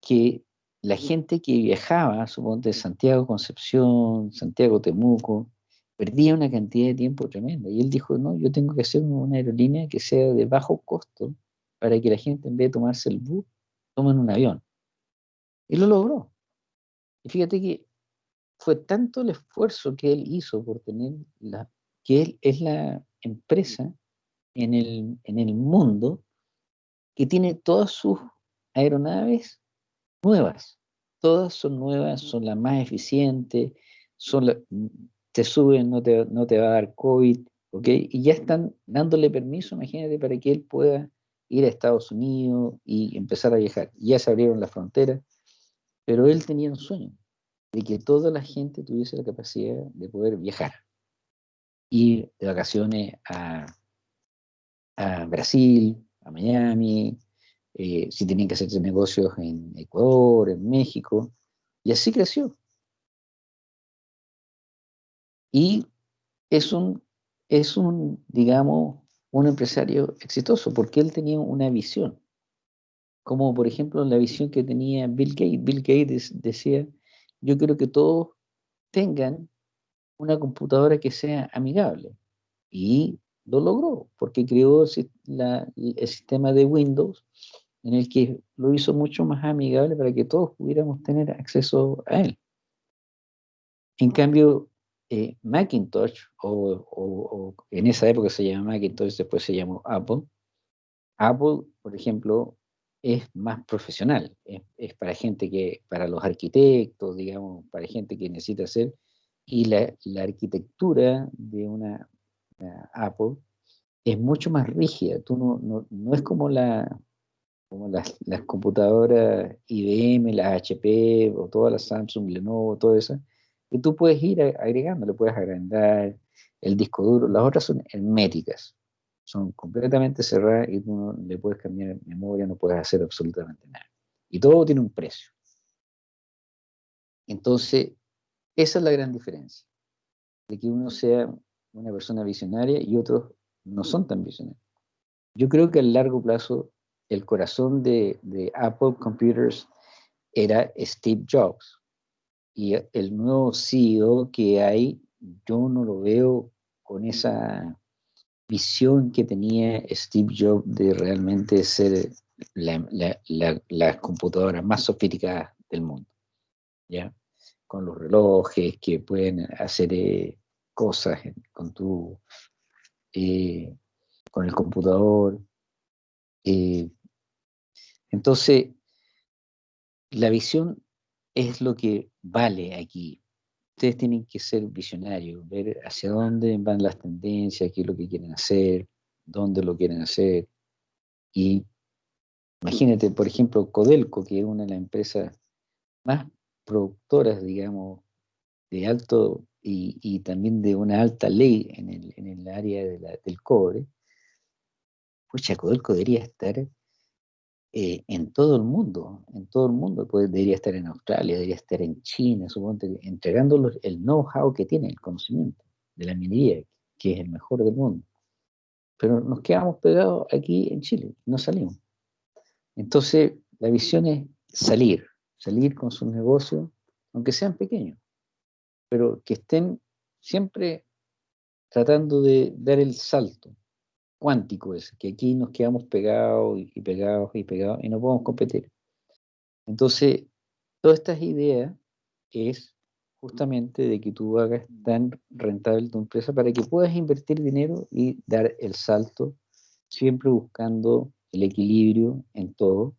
Speaker 2: que la gente que viajaba, suponte de Santiago Concepción, Santiago Temuco, perdía una cantidad de tiempo tremenda. Y él dijo, no, yo tengo que hacer una aerolínea que sea de bajo costo para que la gente en vez de tomarse el bus, tomen un avión. Y lo logró. Y fíjate que fue tanto el esfuerzo que él hizo por tener la, que él es la empresa en el, en el mundo que tiene todas sus aeronaves nuevas. Todas son nuevas, son las más eficientes, son te suben, no te, no te va a dar COVID, ¿ok? Y ya están dándole permiso, imagínate, para que él pueda ir a Estados Unidos y empezar a viajar. Ya se abrieron las fronteras, pero él tenía un sueño de que toda la gente tuviese la capacidad de poder viajar. Ir de vacaciones a, Brasil, a Miami, eh, si tenían que hacerse negocios en Ecuador, en México, y así creció. Y es un, es un, digamos, un empresario exitoso, porque él tenía una visión, como por ejemplo la visión que tenía Bill Gates. Bill Gates decía, yo quiero que todos tengan una computadora que sea amigable. Y lo logró, porque creó el sistema de Windows en el que lo hizo mucho más amigable para que todos pudiéramos tener acceso a él. En cambio, eh, Macintosh, o, en esa época se llamaba Macintosh, después se llamó Apple. Apple, por ejemplo, es más profesional, es, para gente que, para los arquitectos, digamos, para gente que necesita hacer, y la, arquitectura de una, Apple es mucho más rígida, tú no, no, no es como la, como las, las, computadoras IBM, las HP, o todas las Samsung, Lenovo, todo eso, que tú puedes ir agregando, le puedes agrandar el disco duro, las otras son herméticas, son completamente cerradas y tú no le puedes cambiar memoria, no puedes hacer absolutamente nada. Y todo tiene un precio. Entonces, esa es la gran diferencia, de que uno sea una persona visionaria y otros no son tan visionarios. Yo creo que a largo plazo el corazón de, Apple Computers era Steve Jobs. Y el nuevo CEO que hay, yo no lo veo con esa visión que tenía Steve Jobs de realmente ser la, computadora más sofisticada del mundo. ¿ya? Con los relojes que pueden hacer eh, cosas con tu eh, con el computador. Eh, entonces, la visión es lo que vale aquí. Ustedes tienen que ser visionarios, ver hacia dónde van las tendencias, qué es lo que quieren hacer, dónde lo quieren hacer. Y imagínate, por ejemplo, Codelco, que es una de las empresas más productoras, digamos, de alto y, también de una alta ley en el, en el área del cobre, pues Codelco debería estar eh, en todo el mundo, en todo el mundo, pues debería estar en Australia, debería estar en China, supongo, entregando el know-how que tiene, el conocimiento de la minería, que es el mejor del mundo. Pero nos quedamos pegados aquí en Chile, no salimos. Entonces, la visión es salir, salir con sus negocios, aunque sean pequeños, pero que estén siempre tratando de dar el salto cuántico es, que aquí nos quedamos pegados y pegados y pegados y no podemos competir. Entonces, todas estas ideas es justamente de que tú hagas tan rentable tu empresa para que puedas invertir dinero y dar el salto, siempre buscando el equilibrio en todo,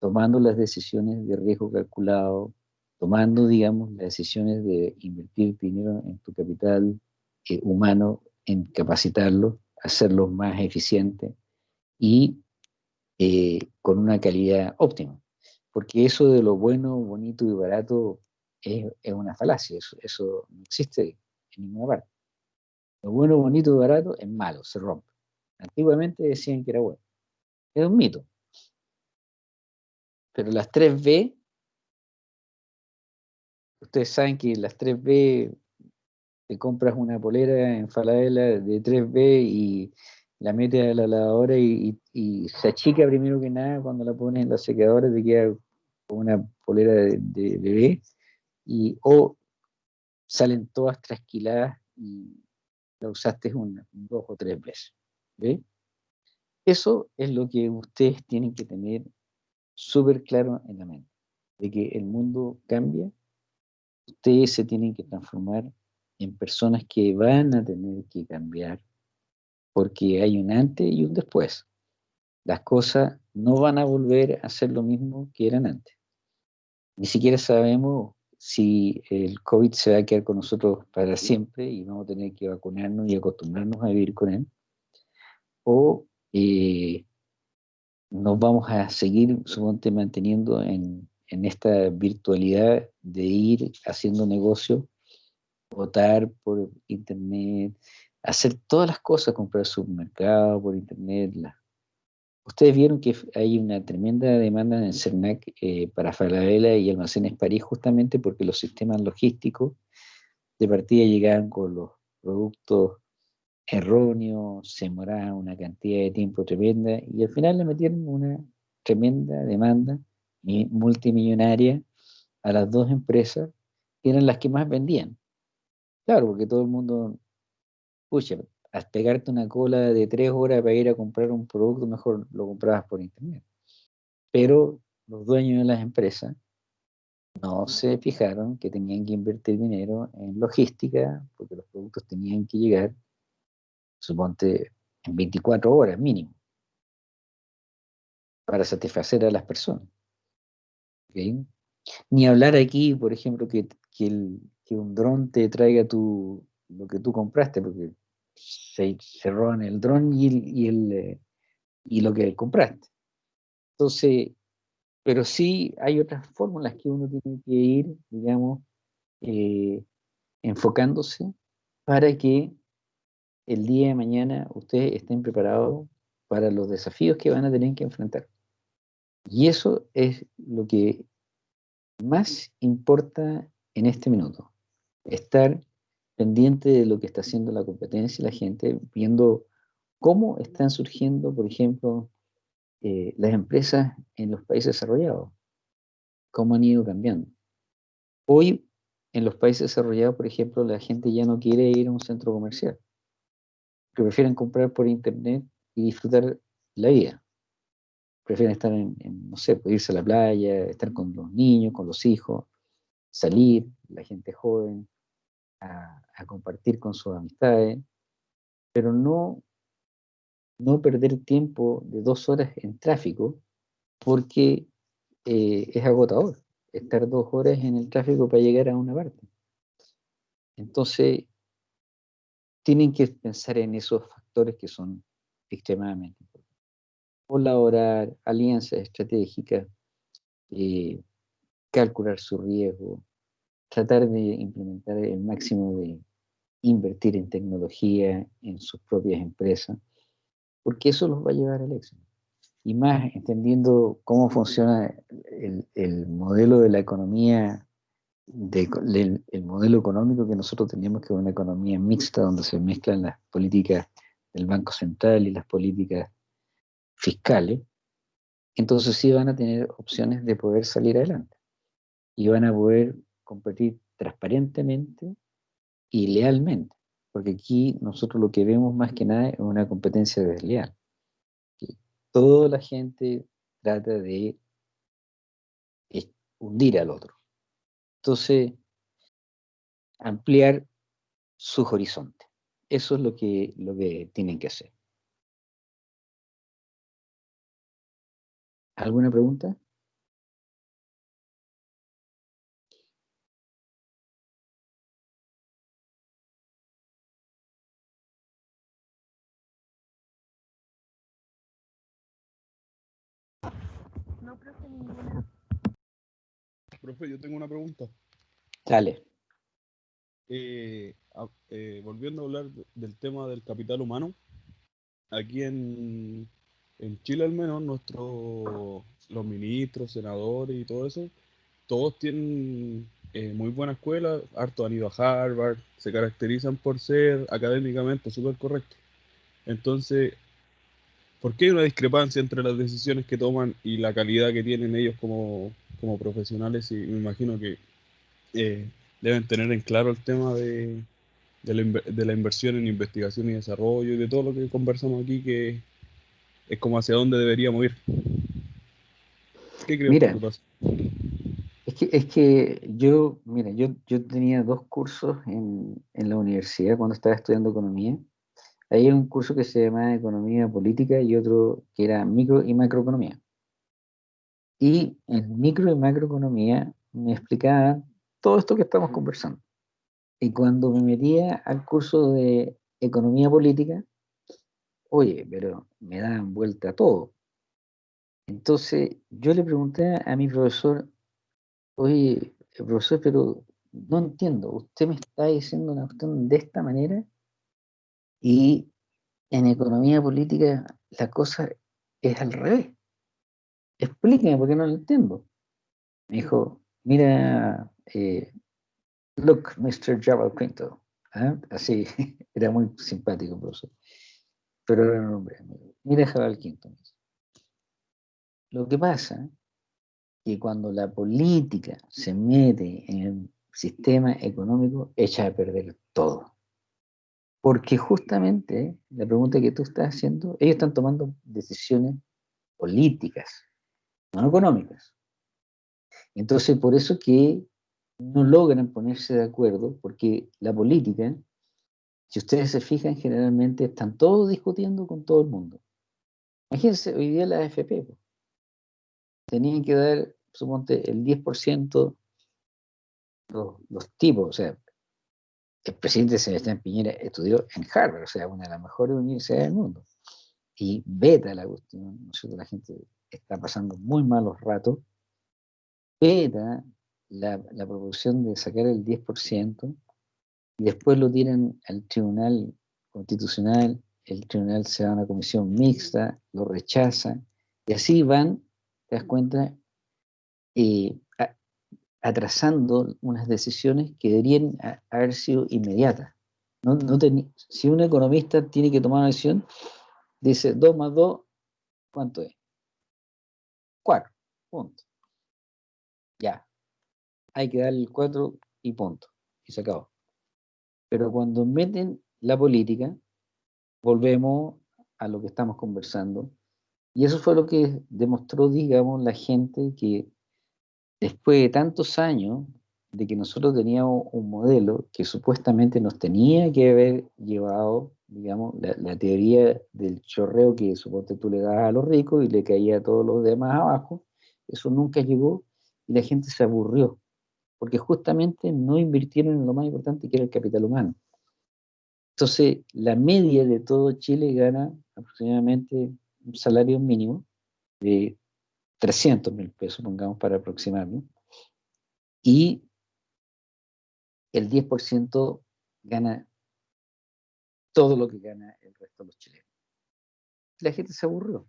Speaker 2: tomando las decisiones de riesgo calculado, tomando, digamos, las decisiones de invertir dinero en tu capital eh, humano, en capacitarlo, hacerlo más eficiente y eh, con una calidad óptima. Porque eso de lo bueno, bonito y barato es, una falacia, eso, no existe en ninguna parte. Lo bueno, bonito y barato es malo, se rompe. Antiguamente decían que era bueno. Es un mito. Pero las 3B, ustedes saben que las 3B te compras una polera en Falabella de 3B y la metes a la lavadora y, se achica primero que nada cuando la pones en la secadora, te queda una polera de, bebé y o salen todas trasquiladas y la usaste una, dos o tres veces. ¿ve? Eso es lo que ustedes tienen que tener súper claro en la mente, de que el mundo cambia, ustedes se tienen que transformar en personas que van a tener que cambiar porque hay un antes y un después. Las cosas no van a volver a ser lo mismo que eran antes. Ni siquiera sabemos si el COVID se va a quedar con nosotros para siempre y vamos a tener que vacunarnos y acostumbrarnos a vivir con él. O eh, nos vamos a seguir, suponte, manteniendo en, en esta virtualidad de ir haciendo negocio votar por internet, hacer todas las cosas, comprar supermercado por internet. Ustedes vieron que hay una tremenda demanda en el CERNAC eh, para Falabella y Almacenes París justamente porque los sistemas logísticos de partida llegaban con los productos erróneos, se demoraban una cantidad de tiempo tremenda y al final le metieron una tremenda demanda multimillonaria a las dos empresas que eran las que más vendían. Claro, porque todo el mundo, pucha, al pegarte una cola de tres horas para ir a comprar un producto, mejor lo comprabas por internet. Pero los dueños de las empresas no se fijaron que tenían que invertir dinero en logística, porque los productos tenían que llegar, suponte, en 24 horas mínimo, para satisfacer a las personas. Ni hablar aquí, por ejemplo, que, que el, que un dron te traiga tu, lo que tú compraste, porque se, se roban el dron y, y, el, eh, y lo que compraste. Entonces, pero sí hay otras fórmulas que uno tiene que ir, digamos, eh, enfocándose para que el día de mañana ustedes estén preparados para los desafíos que van a tener que enfrentar. Y eso es lo que más importa en este minuto estar pendiente de lo que está haciendo la competencia y la gente, viendo cómo están surgiendo, por ejemplo, eh, las empresas en los países desarrollados, cómo han ido cambiando. Hoy, en los países desarrollados, por ejemplo, la gente ya no quiere ir a un centro comercial, que prefieren comprar por internet y disfrutar la vida. Prefieren estar en, no sé, pues, irse a la playa, estar con los niños, con los hijos, salir, la gente joven, a, compartir con sus amistades, pero no, no perder tiempo de dos horas en tráfico porque eh, es agotador estar dos horas en el tráfico para llegar a una parte. Entonces, tienen que pensar en esos factores que son extremadamente importantes. Colaborar, alianzas estratégicas, eh, calcular su riesgo, tratar de implementar el máximo de invertir en tecnología en sus propias empresas, porque eso los va a llevar al éxito. Y más entendiendo cómo funciona el, modelo de la economía, el modelo económico que nosotros teníamos, que es una economía mixta, donde se mezclan las políticas del Banco Central y las políticas fiscales, entonces sí van a tener opciones de poder salir adelante. Y van a poder competir transparentemente y lealmente, porque aquí nosotros lo que vemos más que nada es una competencia desleal. Toda la gente trata de hundir al otro. Entonces, ampliar sus horizontes. Eso es lo que, lo que tienen que hacer. ¿Alguna pregunta?
Speaker 3: Profe,
Speaker 1: yo tengo una pregunta.
Speaker 2: Dale.
Speaker 1: Eh, eh, volviendo a hablar del tema del capital humano, aquí en, Chile al menos, nuestros los ministros, senadores y todo eso, todos tienen eh, muy buena escuela, harto han ido a Harvard, se caracterizan por ser académicamente súper correctos. Entonces, ¿Por qué hay una discrepancia entre las decisiones que toman y la calidad que tienen ellos como, profesionales? Y me imagino que eh, deben tener en claro el tema de, la, inversión en investigación y desarrollo y de todo lo que conversamos aquí, que es como hacia dónde deberíamos ir.
Speaker 2: ¿Qué crees mira, que pasa? Es que, es que yo, mira, yo, yo tenía dos cursos en, en la universidad cuando estaba estudiando economía Hay un curso que se llama Economía Política y otro que era Micro y Macroeconomía. Y en Micro y Macroeconomía me explicaban todo esto que estamos conversando. Y cuando me metía al curso de Economía Política, oye, pero me daban vuelta todo. Entonces yo le pregunté a mi profesor, oye, profesor, pero no entiendo, usted me está diciendo una cuestión de esta manera y en economía política la cosa es al revés. Explíqueme porque no lo entiendo. Me dijo, mira, eh, look, Mr. Jabal Quinto. ¿ah? Así, era muy simpático, profesor. Pero era un hombre. Mira, Jabal Quinto. Lo que pasa es que cuando la política se mete en el sistema económico, echa a perder todo. Porque justamente la pregunta que tú estás haciendo, ellos están tomando decisiones políticas, no económicas. Entonces, por eso que no logran ponerse de acuerdo, porque la política, si ustedes se fijan, generalmente están todos discutiendo con todo el mundo. Imagínense, hoy día la AFP, tenían que dar, suponte, el 10% los, los tipos, o sea, el presidente Sebastián Piñera estudió en Harvard, o sea, una de las mejores universidades del mundo. Y veta la cuestión, ¿no La gente está pasando muy malos ratos. Veta la, la de sacar el 10%, y después lo tiran al Tribunal Constitucional, el Tribunal se da una comisión mixta, lo rechaza, y así van, te das cuenta, eh, atrasando unas decisiones que deberían haber sido inmediatas. No, si un economista tiene que tomar una decisión, dice 2 más 2, ¿cuánto es? 4, punto. Ya. Hay que darle el 4 y punto. Y se acabó. Pero cuando meten la política, volvemos a lo que estamos conversando. Y eso fue lo que demostró, digamos, la gente que después de tantos años de que nosotros teníamos un modelo que supuestamente nos tenía que haber llevado, digamos, la, teoría del chorreo que suponte tú le das a los ricos y le caía a todos los demás abajo, eso nunca llegó y la gente se aburrió. porque justamente no invirtieron en lo más importante que era el capital humano. Entonces, la media de todo Chile gana aproximadamente un salario mínimo de 300 mil pesos, pongamos para aproximarnos, y el 10% gana todo lo que gana el resto de los chilenos. La gente se aburrió,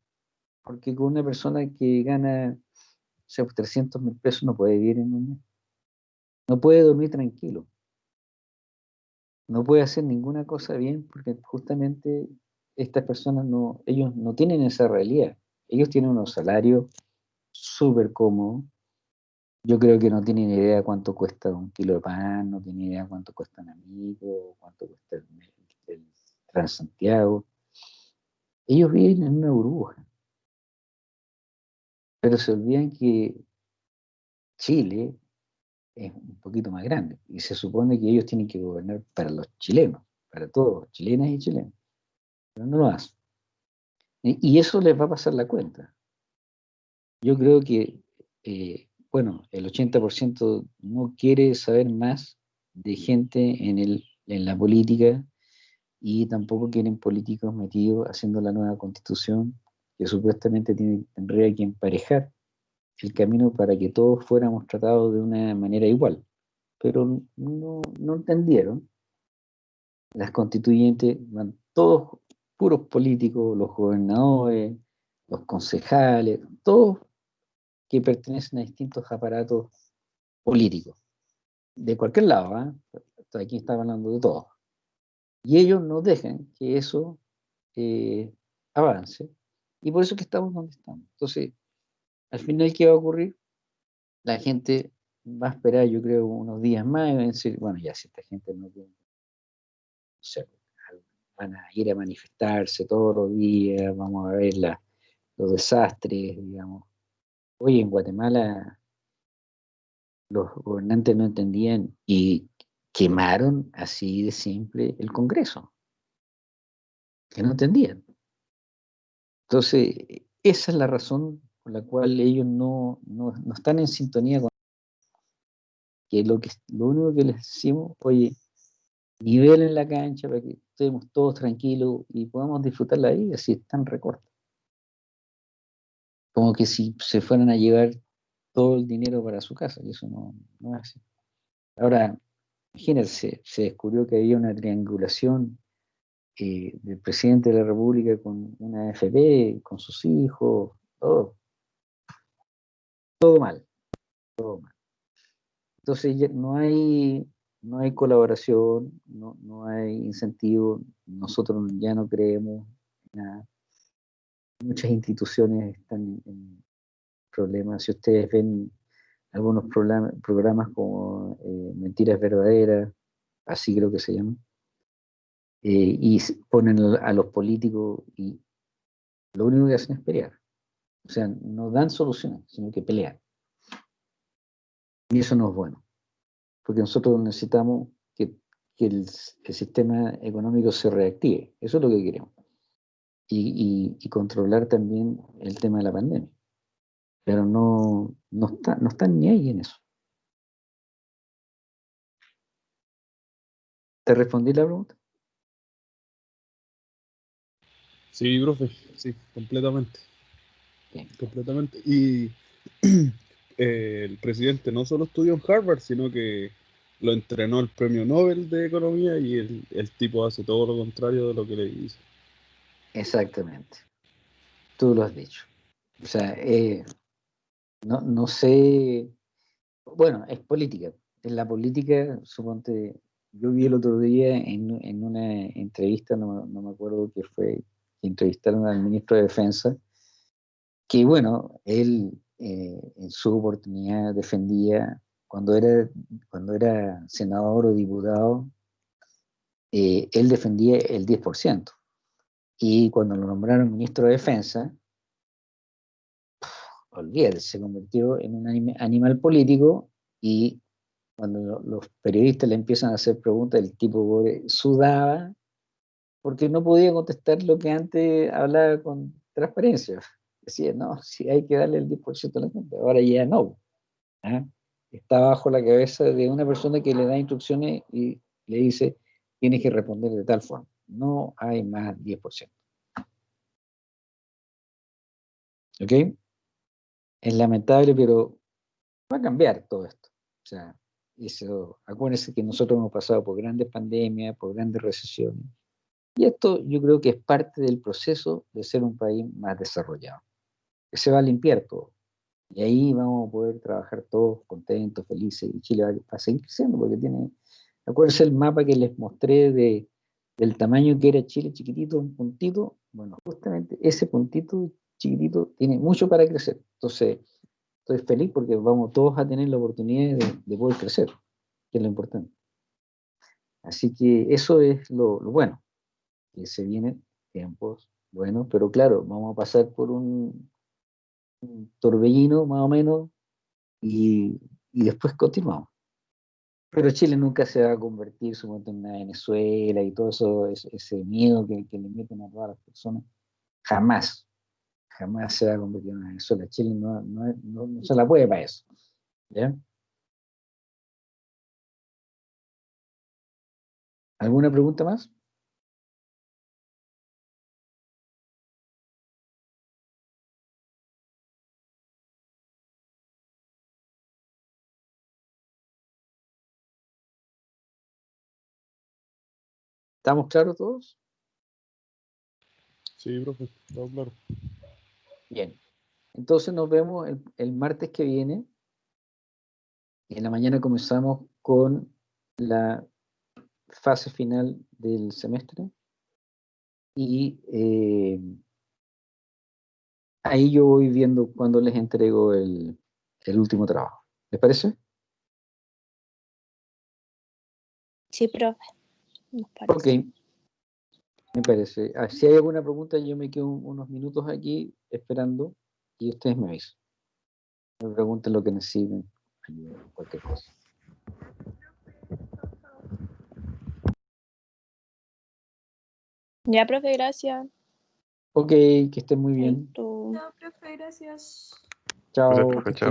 Speaker 2: porque con una persona que gana o sea, 300 mil pesos no puede vivir en un mes. No puede dormir tranquilo. No puede hacer ninguna cosa bien porque justamente estas personas no, ellos no tienen esa realidad. Ellos tienen unos salarios súper cómodos. Yo creo que no tienen idea cuánto cuesta un kilo de pan, no tienen idea cuánto cuesta un amigo, cuánto cuesta el, el Transantiago. Ellos viven en una burbuja. Pero se olvidan que Chile es un poquito más grande y se supone que ellos tienen que gobernar para los chilenos, para todos, chilenas y chilenos. Pero no lo hacen. Y eso les va a pasar la cuenta. Yo creo que, eh, bueno, el 80% no quiere saber más de gente en, el, en la política y tampoco quieren políticos metidos haciendo la nueva constitución que supuestamente tiene, tendría que emparejar el camino para que todos fuéramos tratados de una manera igual. Pero no, no entendieron. Las constituyentes van todos puros políticos, los gobernadores, los concejales, todos que pertenecen a distintos aparatos políticos, de cualquier lado, ¿eh? aquí estaba hablando de todos. Y ellos no dejan que eso eh, avance, y por eso que estamos donde estamos. Entonces, al final, ¿qué va a ocurrir? La gente va a esperar, yo creo, unos días más y va a decir, bueno, ya si esta gente no tiene, van a ir a manifestarse todos los días, vamos a ver los desastres, digamos. Hoy en Guatemala los gobernantes no entendían y quemaron así de simple el Congreso, que no entendían. Entonces, esa es la razón por la cual ellos no, no, están en sintonía con que lo, que lo único que les decimos, oye, nivel en la cancha para que estemos todos tranquilos y podamos disfrutar la vida si están recortes. Como que si se fueran a llevar todo el dinero para su casa, y eso no, no es así. Ahora, imagínense, se descubrió que había una triangulación eh, del presidente de la República con una FP, con sus hijos, todo. Todo mal, todo mal. Entonces no hay, no hay colaboración, no, no hay incentivo, nosotros ya no creemos nada. Muchas instituciones están en problemas. Si ustedes ven algunos programas como eh, Mentiras Verdaderas, así creo que se llama, eh, y ponen a los políticos y lo único que hacen es pelear. O sea, no dan soluciones, sino que pelean. Y eso no es bueno, porque nosotros necesitamos que, el, sistema económico se reactive. Eso es lo que queremos. Y, controlar también el tema de la pandemia. Pero no, no, está, no están ni ahí en eso. ¿Te respondí la pregunta?
Speaker 1: Sí, profe, sí, completamente. Completamente. Y eh, el presidente no solo estudió en Harvard, sino que lo entrenó el premio Nobel de Economía y el, tipo hace todo lo contrario de lo que le dice.
Speaker 2: Exactamente. Tú lo has dicho. O sea, eh, no, no sé, bueno, es política. En la política, suponte, yo vi el otro día en, en una entrevista, no, no, me acuerdo qué fue, entrevistaron al ministro de Defensa, que bueno, él eh, en su oportunidad defendía, cuando era, cuando era senador o diputado, eh, él defendía el 10%. Y cuando lo nombraron ministro de Defensa, olvídate, se convirtió en un animal político y cuando los periodistas le empiezan a hacer preguntas, el tipo sudaba porque no podía contestar lo que antes hablaba con transparencia. Decía, no, si hay que darle el 10% a la gente, ahora ya no. ¿ah? está bajo la cabeza de una persona que le da instrucciones y le dice, tienes que responder de tal forma. No hay más 10%. ¿Ok? Es lamentable, pero va a cambiar todo esto. O sea, eso, acuérdense que nosotros hemos pasado por grandes pandemias, por grandes recesiones. Y esto yo creo que es parte del proceso de ser un país más desarrollado. Que se va a limpiar todo. Y ahí vamos a poder trabajar todos contentos, felices, y Chile va a seguir creciendo porque tiene, acuérdense el mapa que les mostré de, del tamaño que era Chile chiquitito, un puntito, bueno, justamente ese puntito chiquitito tiene mucho para crecer. Entonces, estoy feliz porque vamos todos a tener la oportunidad de, de poder crecer, que es lo importante. Así que eso es lo, bueno, que se vienen tiempos buenos, pero claro, vamos a pasar por un, un torbellino más o menos y, y después continuamos. Pero Chile nunca se va a convertir supongo, en una Venezuela y todo eso, ese, miedo que, le meten a todas las personas. Jamás, jamás se va a convertir en una Venezuela. Chile no, no, no, se la puede para eso. ¿Alguna pregunta más? ¿Estamos claros todos?
Speaker 1: Sí, profe, todo claro.
Speaker 2: Bien. Entonces nos vemos el, el, martes que viene. Y en la mañana comenzamos con la fase final del semestre. Y eh, ahí yo voy viendo cuando les entrego el, el último trabajo. ¿Les parece?
Speaker 3: Sí, profe.
Speaker 2: Ok, me parece. Ah, si hay alguna pregunta, yo me quedo unos minutos aquí esperando y ustedes me avisan. Me pregunten lo que necesiten, cualquier cosa.
Speaker 3: Ya, profe, gracias.
Speaker 2: Ok, que estén muy bien.
Speaker 5: Chao, profe, gracias.
Speaker 2: Chao.
Speaker 6: Gracias, profe, chao.